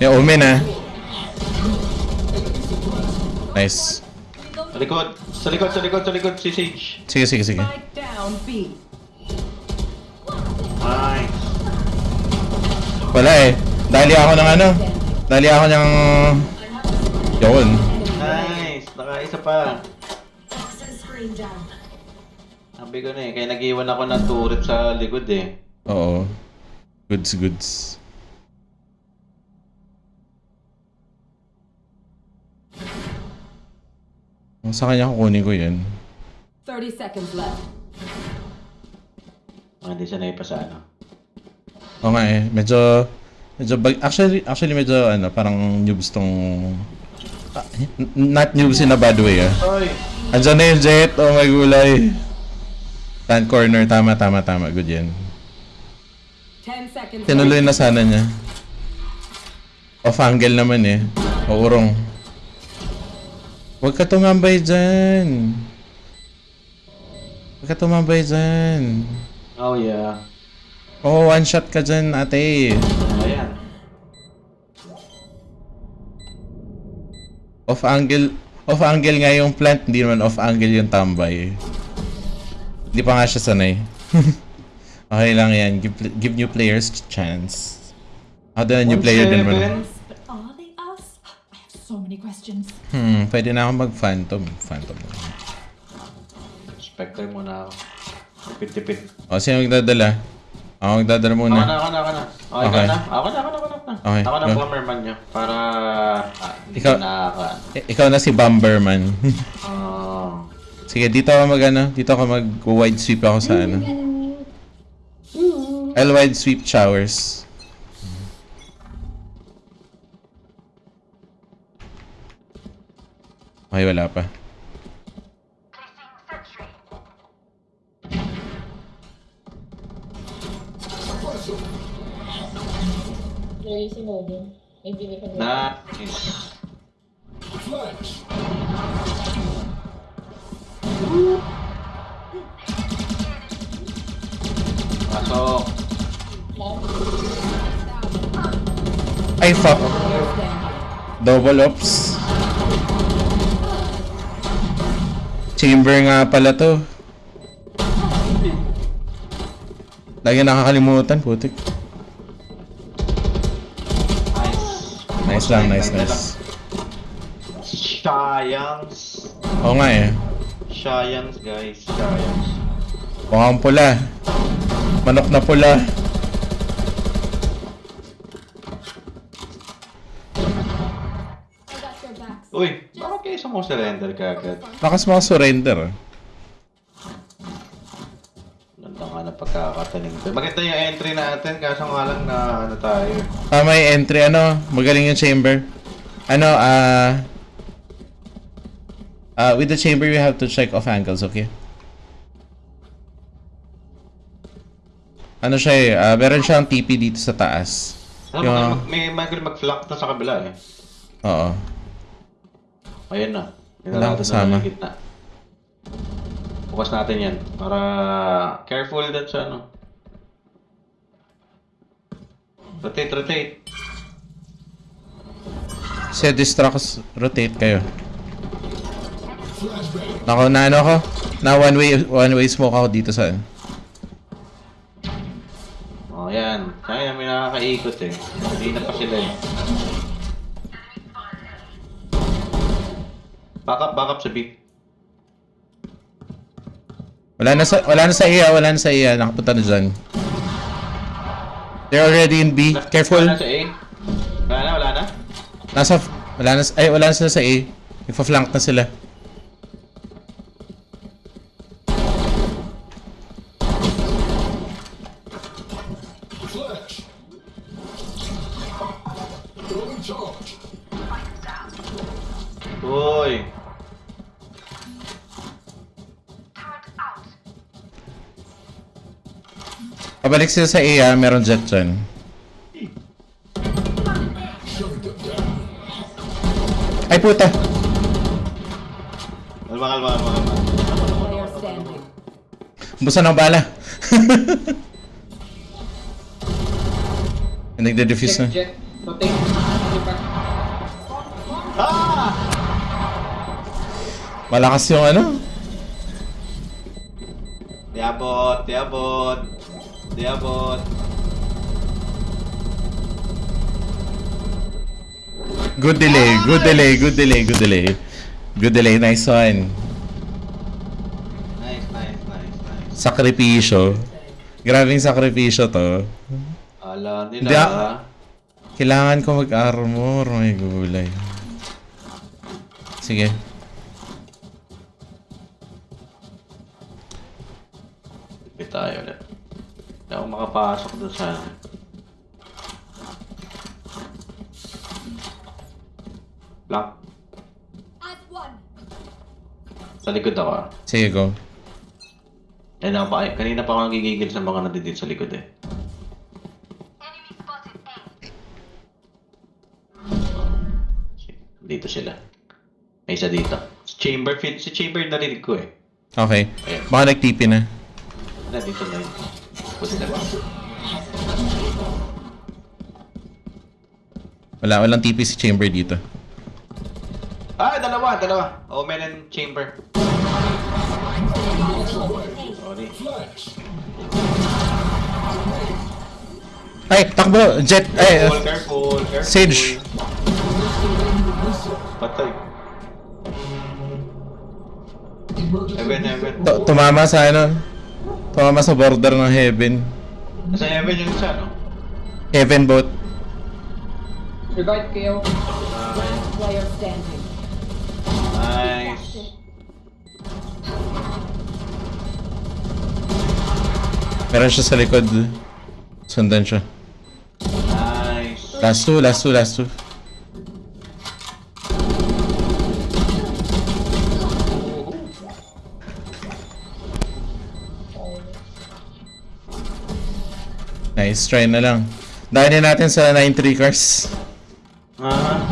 May omen ah. Nice. Sa likod! Sa likod, sa likod, sa likod, si Sage. Sige, sige, sige. Down. Nice. Wala eh. Dali ako ng ano. Dali ako ng... Yun. Nice! Nakaisa pa. Sabi ko na eh, kaya nag-iwan ako ng turret sa likod eh. Oo. Goods, goods. Sa kanya kukunin ko yun. 30 seconds left. Ah, Hindi siya naipa sa ano. Oo nga eh. Medyo... Medyo bag... Actually, actually medyo ano, parang noobs tong... Ah, n- not noobs in a bad way ah. Oy! Andyan na yung jet. Oh my gulay. Stand corner. Tama, tama, tama. Good yan. 10 seconds Tinuloy na sana niya. Off angle naman eh. O urong. Huwag ka tumambay dyan. Huwag ka tumambay dyan. Oh yeah. Oo, one shot ka dyan, ate. Ayan. Off angle. Off angle nga yung plant, hindi naman off angle yung tambay. Hindi pa nga siya sanay. okay lang yan. Give, give new players chance. Ako din new player din. But are they us? I have so many questions. Hmm, pwede na ako mag-phantom. Phantom. Spectre muna ako. Tipid-tipid. O, sino magdadala? Ako magdadala muna. Ako na, ako na, ako na. Okay, Okay. okay. na. Ako na, ako na, ako na. Okay, Ako na go. bomberman nyo. Para... Ah, Ikaw- na ako. I- ikaw na si Bomberman. Oh. Sige, dito ako mag ano, dito ako mag wide sweep ako sa ano. I'll wide sweep showers. Okay, wala pa. Nice. Flash. Pasok. Ay, fuck. Double ops. Chamber nga pala to. Lagi nakakalimutan, putik. Nice. Nice lang, nice, nice. Science. Oo nga eh. Science, guys. Science. Mukhang pula. Manok na pula. Uy, bakit kayo sa mo surrender kagad? Lakas mga surrender. Ganda nga na pagkakatanim. Maganda yung entry natin, kaso nga lang na ano tayo. Tama yung entry, ano? Magaling yung chamber. Ano, ah... uh, with the chamber, we have to check off angles, okay? Ano siya eh, ah, meron siyang TP dito sa taas. Mo, Yung- mag, may magaling mag-flank na sa kabila eh. Oo. Ayun na. Walang natin kasama. na gitna. Bukas natin yan. Para careful din sa ano. Rotate, rotate. Set distracts, rotate kayo. Flashbang. Ako, na ano ako? Na one way, one way smoke ako dito sa... O, oh, yan. Kaya may nakakaikot eh. Hindi na pa sila eh. Back up, back up sa B. Wala na sa, wala na sa iya, wala na sa iya. Nakapunta na dyan. They're already in B. Careful. Wala na sa A. Wala na, wala na. Nasa, wala na, ay, wala na sila sa A. Ipa-flank na sila. Pabalik sila sa A, ah. meron jet dyan. Ay, puta! Kalma, kalma, kalma, kalma. Busan ng bala. Nagde-defuse na. Ah! Malakas yung ano. Diabot, diabot. Diabot. Good delay, good delay, good delay, good delay. Good delay, nice one. Nice, nice, nice, nice. Sakripisyo. Grabing sakripisyo to. Ala Hindi, nila. ah. Kailangan ko mag-armor, may gulay. Sige. Makapasok doon sa... Lock. Sa likod ako ah. Sige, go. Yan ako pa, kanina pa ako nagigigil sa mga nandito sa likod eh. Dito sila. May isa dito. Si Chamber, si Chamber narinig ko eh. Okay. Ayan. Baka nag-TP na. Na, dito na yun. Pusta. Wala, walang TP si Chamber dito. Ah, dalawa, dalawa. Omen and Chamber. Sorry. Ay, takbo! Jet! Ay! Careful, careful, careful. Sage. Patay. Heaven. Tu- tumama sa ano? Tumama sa border ng heaven. Nasa heaven yung isa, no? Heaven boat. Last player standing. Nice. Meron siya sa likod. Sundan siya. Nice. Last two, last two, last two. Nice, try na lang. Dahil natin sa 9-3 cars. Ah,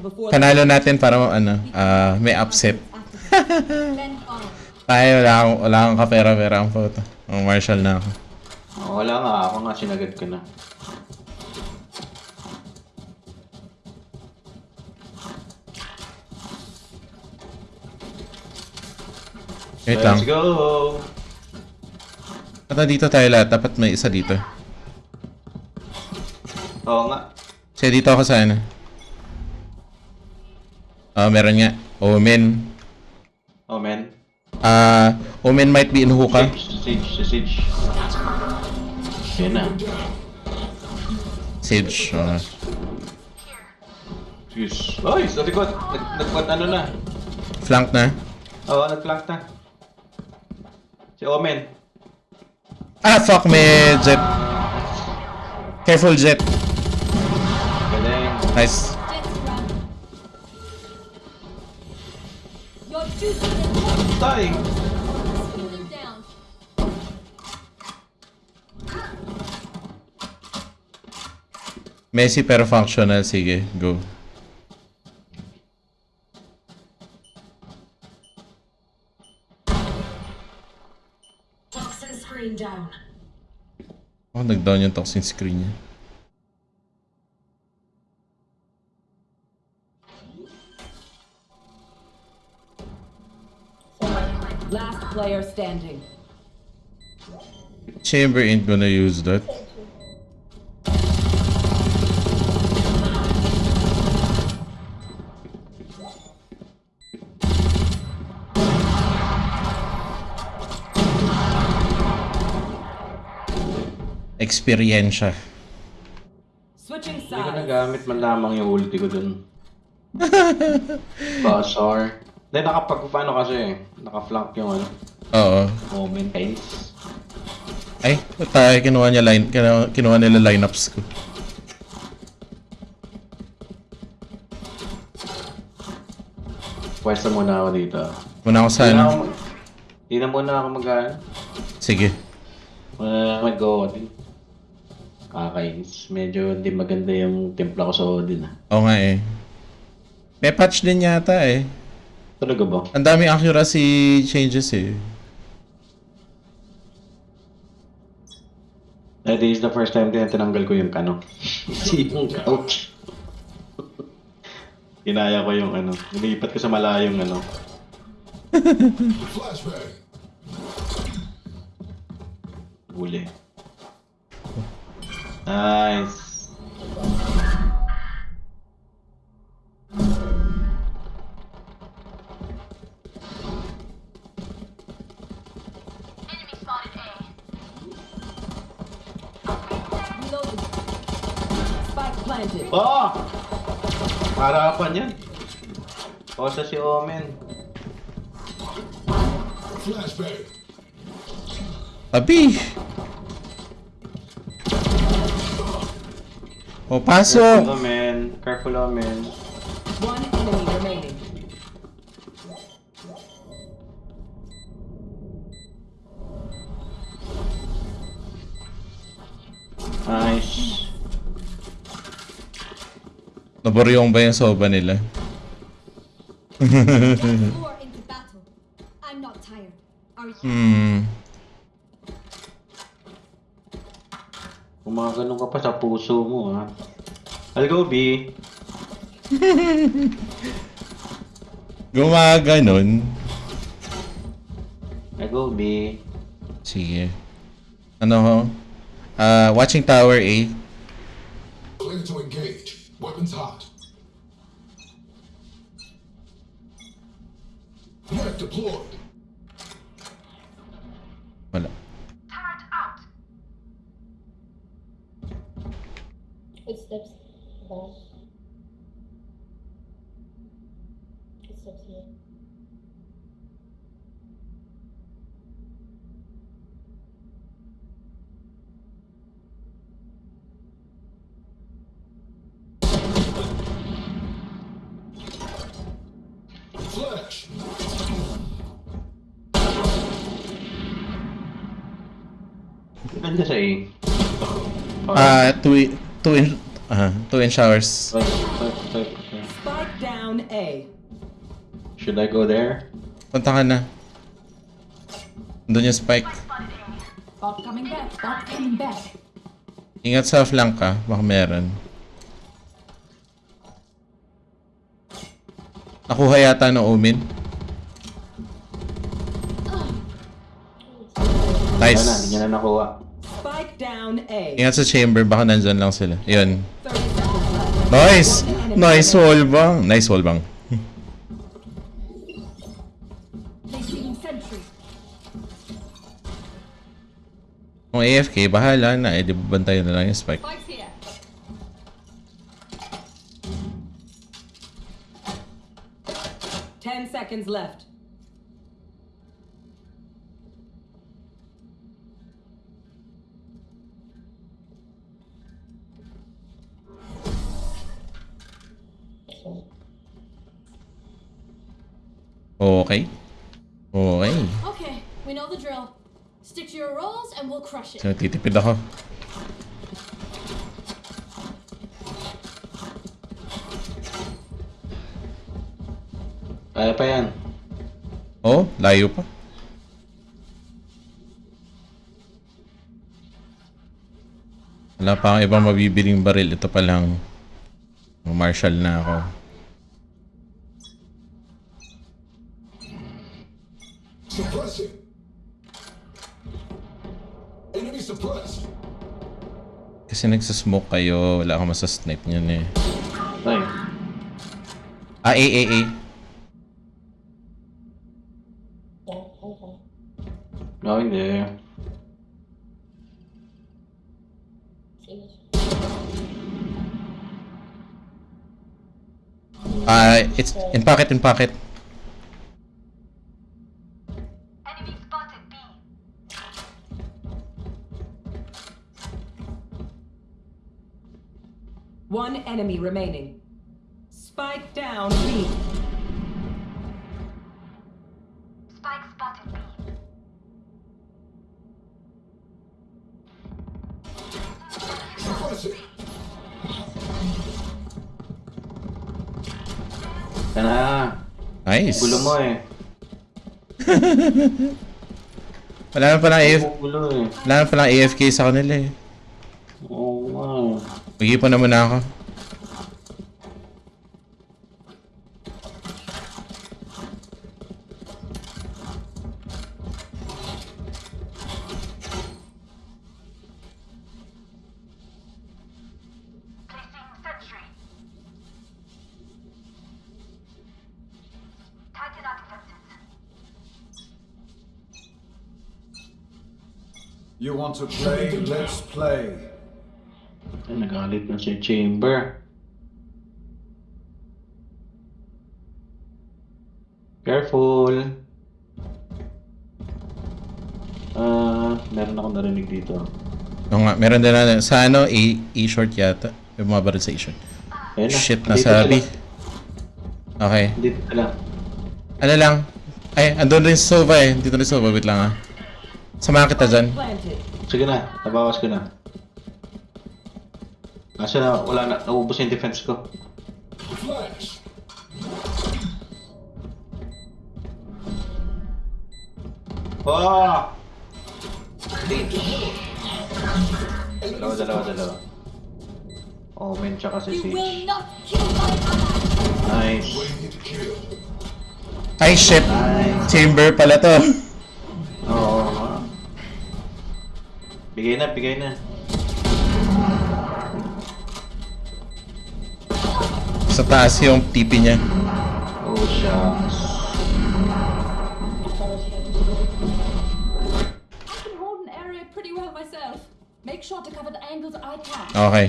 before panalo natin para ano, ah, may upset. Tayo, wala akong, wala akong kapera-pera ang photo. Ang Marshall na ako. oh, wala nga. Ako nga sinagad ko na. Wait lang. Let's go! Ata dito tayo lahat. Dapat may isa dito. Oo nga. Siya dito ako sa ano. Ah, meron nga. Omen. Oh, man. Ah, Omen might be in hookah. Siege, siege, siege. Yan na. Sage. ah. Jeez. Oy, sa likod. Nag, nagpat ano na. flank na. Oo, nag-flank na. Si Omen. Ah, fuck me, Jet. Careful, Jet. Galing. Nice. Jets run. Your duty is Tay! Scoot down. Messi pero functional. Sige, go. Down. Oh, nag-down yung toxin screen niya. last player standing. Chamber ain't gonna use that. Experiensya. Switching Hindi ko sides. nagamit man lamang yung ulti ko dun. Basar. Hindi, nakapag, paano kasi eh. Naka-flank yung ano, Oo. moment times. Ay, tayo kinuha niya line, kinuha, kinuha nila lineups ko. Pwesta muna ako dito. Muna ako sa Hindi na ano. Hindi na muna ako mag Sige. uh, mag-go din. Kakainis. Medyo hindi maganda yung timpla ko sa Odin ah. Oo nga eh. May patch din yata eh. Talaga ba? Ang daming accuracy changes eh. Eh, this is the first time din na tinanggal ko yung ano. yung couch. Kinaya ko yung ano. Nilipat ko sa malayong ano. Flashbang. Huli. Nice. Reloading. Spike planted. Oh! Harapan yan. Kosa si Omen. Flashbang. Abi! O, Careful pasok! Omen. Careful Omen. One enemy remaining. Nice. Naboryong ba yung soba nila? Get Gumagano ka pa sa puso mo ha. I'll go B. Gumaganon. I'll go B. Sige. Ano ho? Ah, watching tower A. Clear to engage. Weapons hot. Net deployed. footsteps there. Footsteps here. I... Tweet. Two in, ah, two in showers. Wait, wait, wait, wait. Spike down A. Should I go there? Punta ka na. Doon yung spike. Bot coming back. Bot coming back. Ingat sa flank ka, baka meron. Nakuha yata ng Omen. Wala na, hindi Nice. niya na nakuha. Spike down A. Ingat sa chamber, baka nandyan lang sila. Yun. 30 seconds left. Nice! Nice wall bang. Nice wall bang. Kung AFK, bahala na. Eh, di ba bantayan na lang yung spike. Ten seconds left. Okay. Okay. Okay, we know the drill. Stick to your roles and we'll crush it. Titipid ako. Kaya pa yan. Oh, layo pa. Wala pa akong ibang mabibiling baril. Ito pa lang. Marshall na ako. Suppressing. Enemy suppressed. Kasi nagsasmoke kayo. Wala akong masasnipe niyan eh. Ay, Ah, A, A, A. Hindi. See. Ah, it's in pocket, in pocket. One enemy remaining. Spike down B. Suppressing. Yan na. Nice. Gulo mo eh. Wala na palang AF, Gulo wala na palang AFK sa kanila eh. Oo nga eh. Mag-iipon na muna ako. You want to play? Let's play. Nagalit na si Chamber. Careful. Ah, meron akong narinig dito. Oo nga, meron din na sa ano, A, A short yata. May mga baril sa A short. Ayun na. Shit, nasa B. Okay. Dito sila. Ano lang? Ay, andun rin si Sova eh. Dito rin si Sova. Wait lang ah. Samahan kita dyan. Sige na, nabawas ko na. Kasi na, wala na, naubos yung defense ko. Flash. Oh! Dalawa, dalawa, dalawa. Oh, men, tsaka si Sage. Nice. Ay, shit! Chamber pala to. Oo. Oh, bigay na, bigay na. Sa taas yung TP niya. Oh, shucks. I can hold an area pretty well myself. Make sure to cover the angles I can. Okay.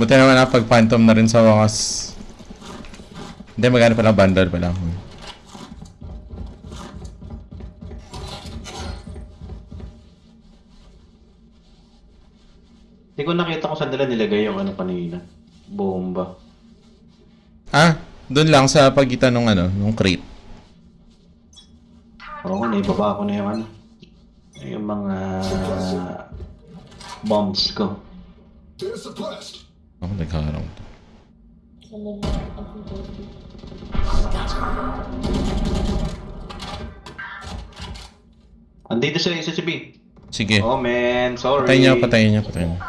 Buti naman pag phantom na rin sa wakas. Hindi, magkano pa lang bundle pa lang. Hindi ko nakita kung saan nila nilagay yung ano kanina. Bomba. Ah, doon lang sa pagitan ng ano, ng crate. Oo, naibaba ko na yung ano. Yung mga bombs ko. Ako nagkaroon to. Andito siya isa si B. Sige. Oh man, sorry. Patayin niya, patayin niya, patayin niya.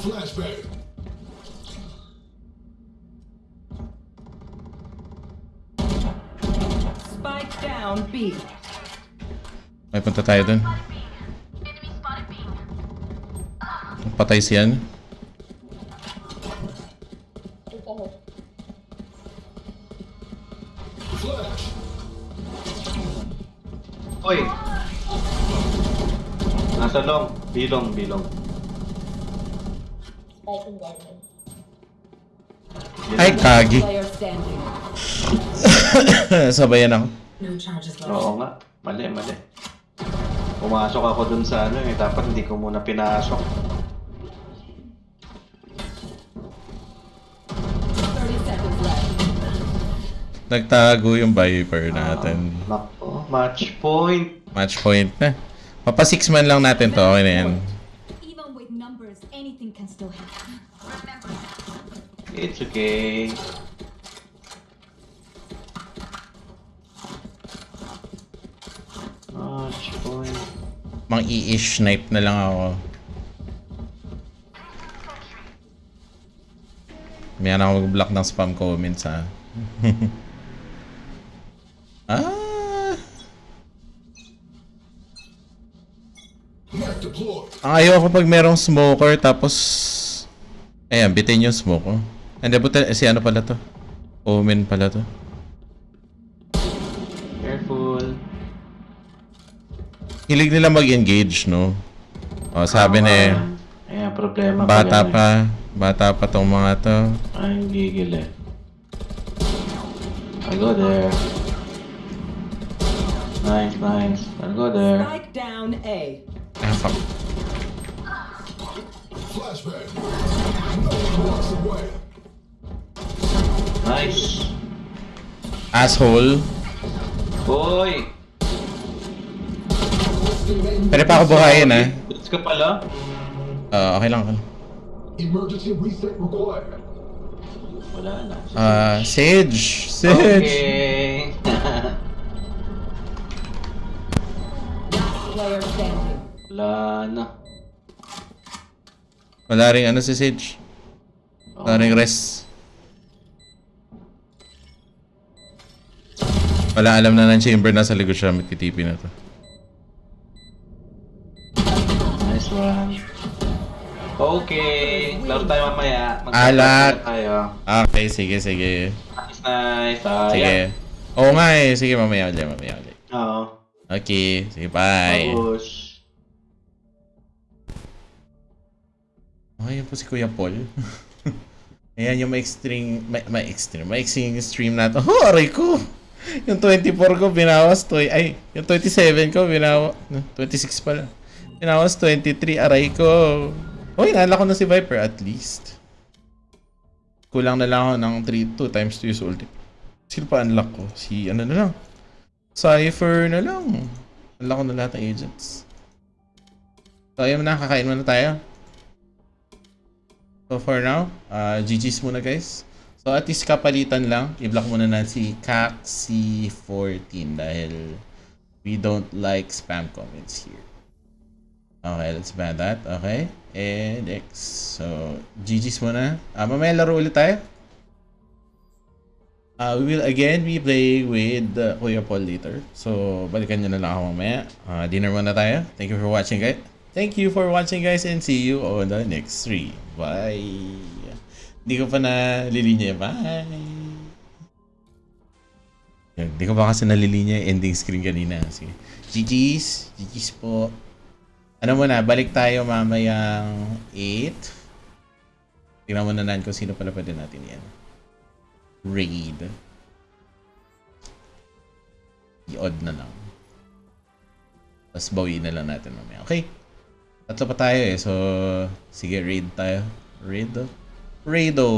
Flashbang. May punta tayo dun. Patay. Flash. Oy! Nasa long. Bilong, bilong. Ay, kagi. Sabayan ako. No charges left. Oo nga. Mali, mali. Pumasok ako dun sa ano eh. Dapat hindi ko muna pinasok. 30 seconds left. Nagtago yung Viper natin. Nako, match point. Match point na. Papa 6 man lang natin to. Okay na yan. Even with numbers, anything can still happen. It's okay. Match point. Mang i-ish snipe na lang ako. May ako mag-block ng spam comments ha. ah! Ang ayaw ko pag merong smoker tapos... Ayan, bitin yung smoke oh. Hindi, buta, si ano pala to? Omen pala to. Hilig nila mag-engage, no? O, sabi na eh, Ayan, problema bata yan pa, bata pa tong mga to. Ay, gigil eh. I go there. Nice, nice. I'll go there. Spike down A. Ah, fuck. Flashbang. No one walks away. Nice. Asshole. Hoy! Pwede pa ako buhayin, ah. Boots ka pala? Ah, okay lang. okay lang. Emergency reset required. Wala na. Ah, Sage! Sage! Okay. Wala na. Wala rin ano si Sage. Wala rin rest. Wala alam na ng chamber na sa likod siya. May TTP na to. Nice one. Okay. Laro tayo mamaya. Magkakaroon tayo. Okay, sige, sige. Nice, nice. Ah, Sige. Oo nga eh. Sige, mamaya ulit, mamaya ulit. Oo. Okay, sige, bye. Tapos. Okay, yan po si Kuya Paul. Ayan yung ma-extreme, ma- ma-extreme, ma-extreme stream natin. Oh, aray ko! Yung 24 ko, binawas to. Ay, yung 27 ko, binawas. 26 pala. Binawas 23, aray ko. Uy, naalala ko na si Viper at least. Kulang na lang ako ng 3, 2 times 2 use ulti. Sino pa unlock ko? Si ano na lang. Cypher na lang. Unlock ko na lahat ng agents. So, ayun na, kakain muna tayo. So for now, uh, GG's muna guys. So at least kapalitan lang, i-block muna na si CAC14 dahil we don't like spam comments here. Okay, let's ban that. Okay. And X. So, GG's muna. Uh, mamaya laro ulit tayo. Uh, we will again be playing with uh, Kuya Paul later. So, balikan nyo na lang ako mamaya. Uh, dinner muna tayo. Thank you for watching guys. Thank you for watching guys and see you on the next stream. Bye! Hindi ko pa nalilinya. Bye! Hindi ko pa kasi nalilinya ending screen kanina. Sige. GG's! GG's po. Ano muna, balik tayo mamayang 8. Tingnan muna natin kung sino pala pwede natin yan. Raid. I-odd na lang. Tapos bawiin na lang natin mamaya. Okay. Tatlo pa tayo eh. So, sige, raid tayo. Raid? Raido.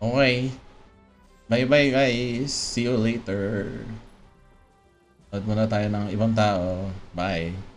Okay. Bye-bye guys. See you later. Load muna tayo ng ibang tao. Bye.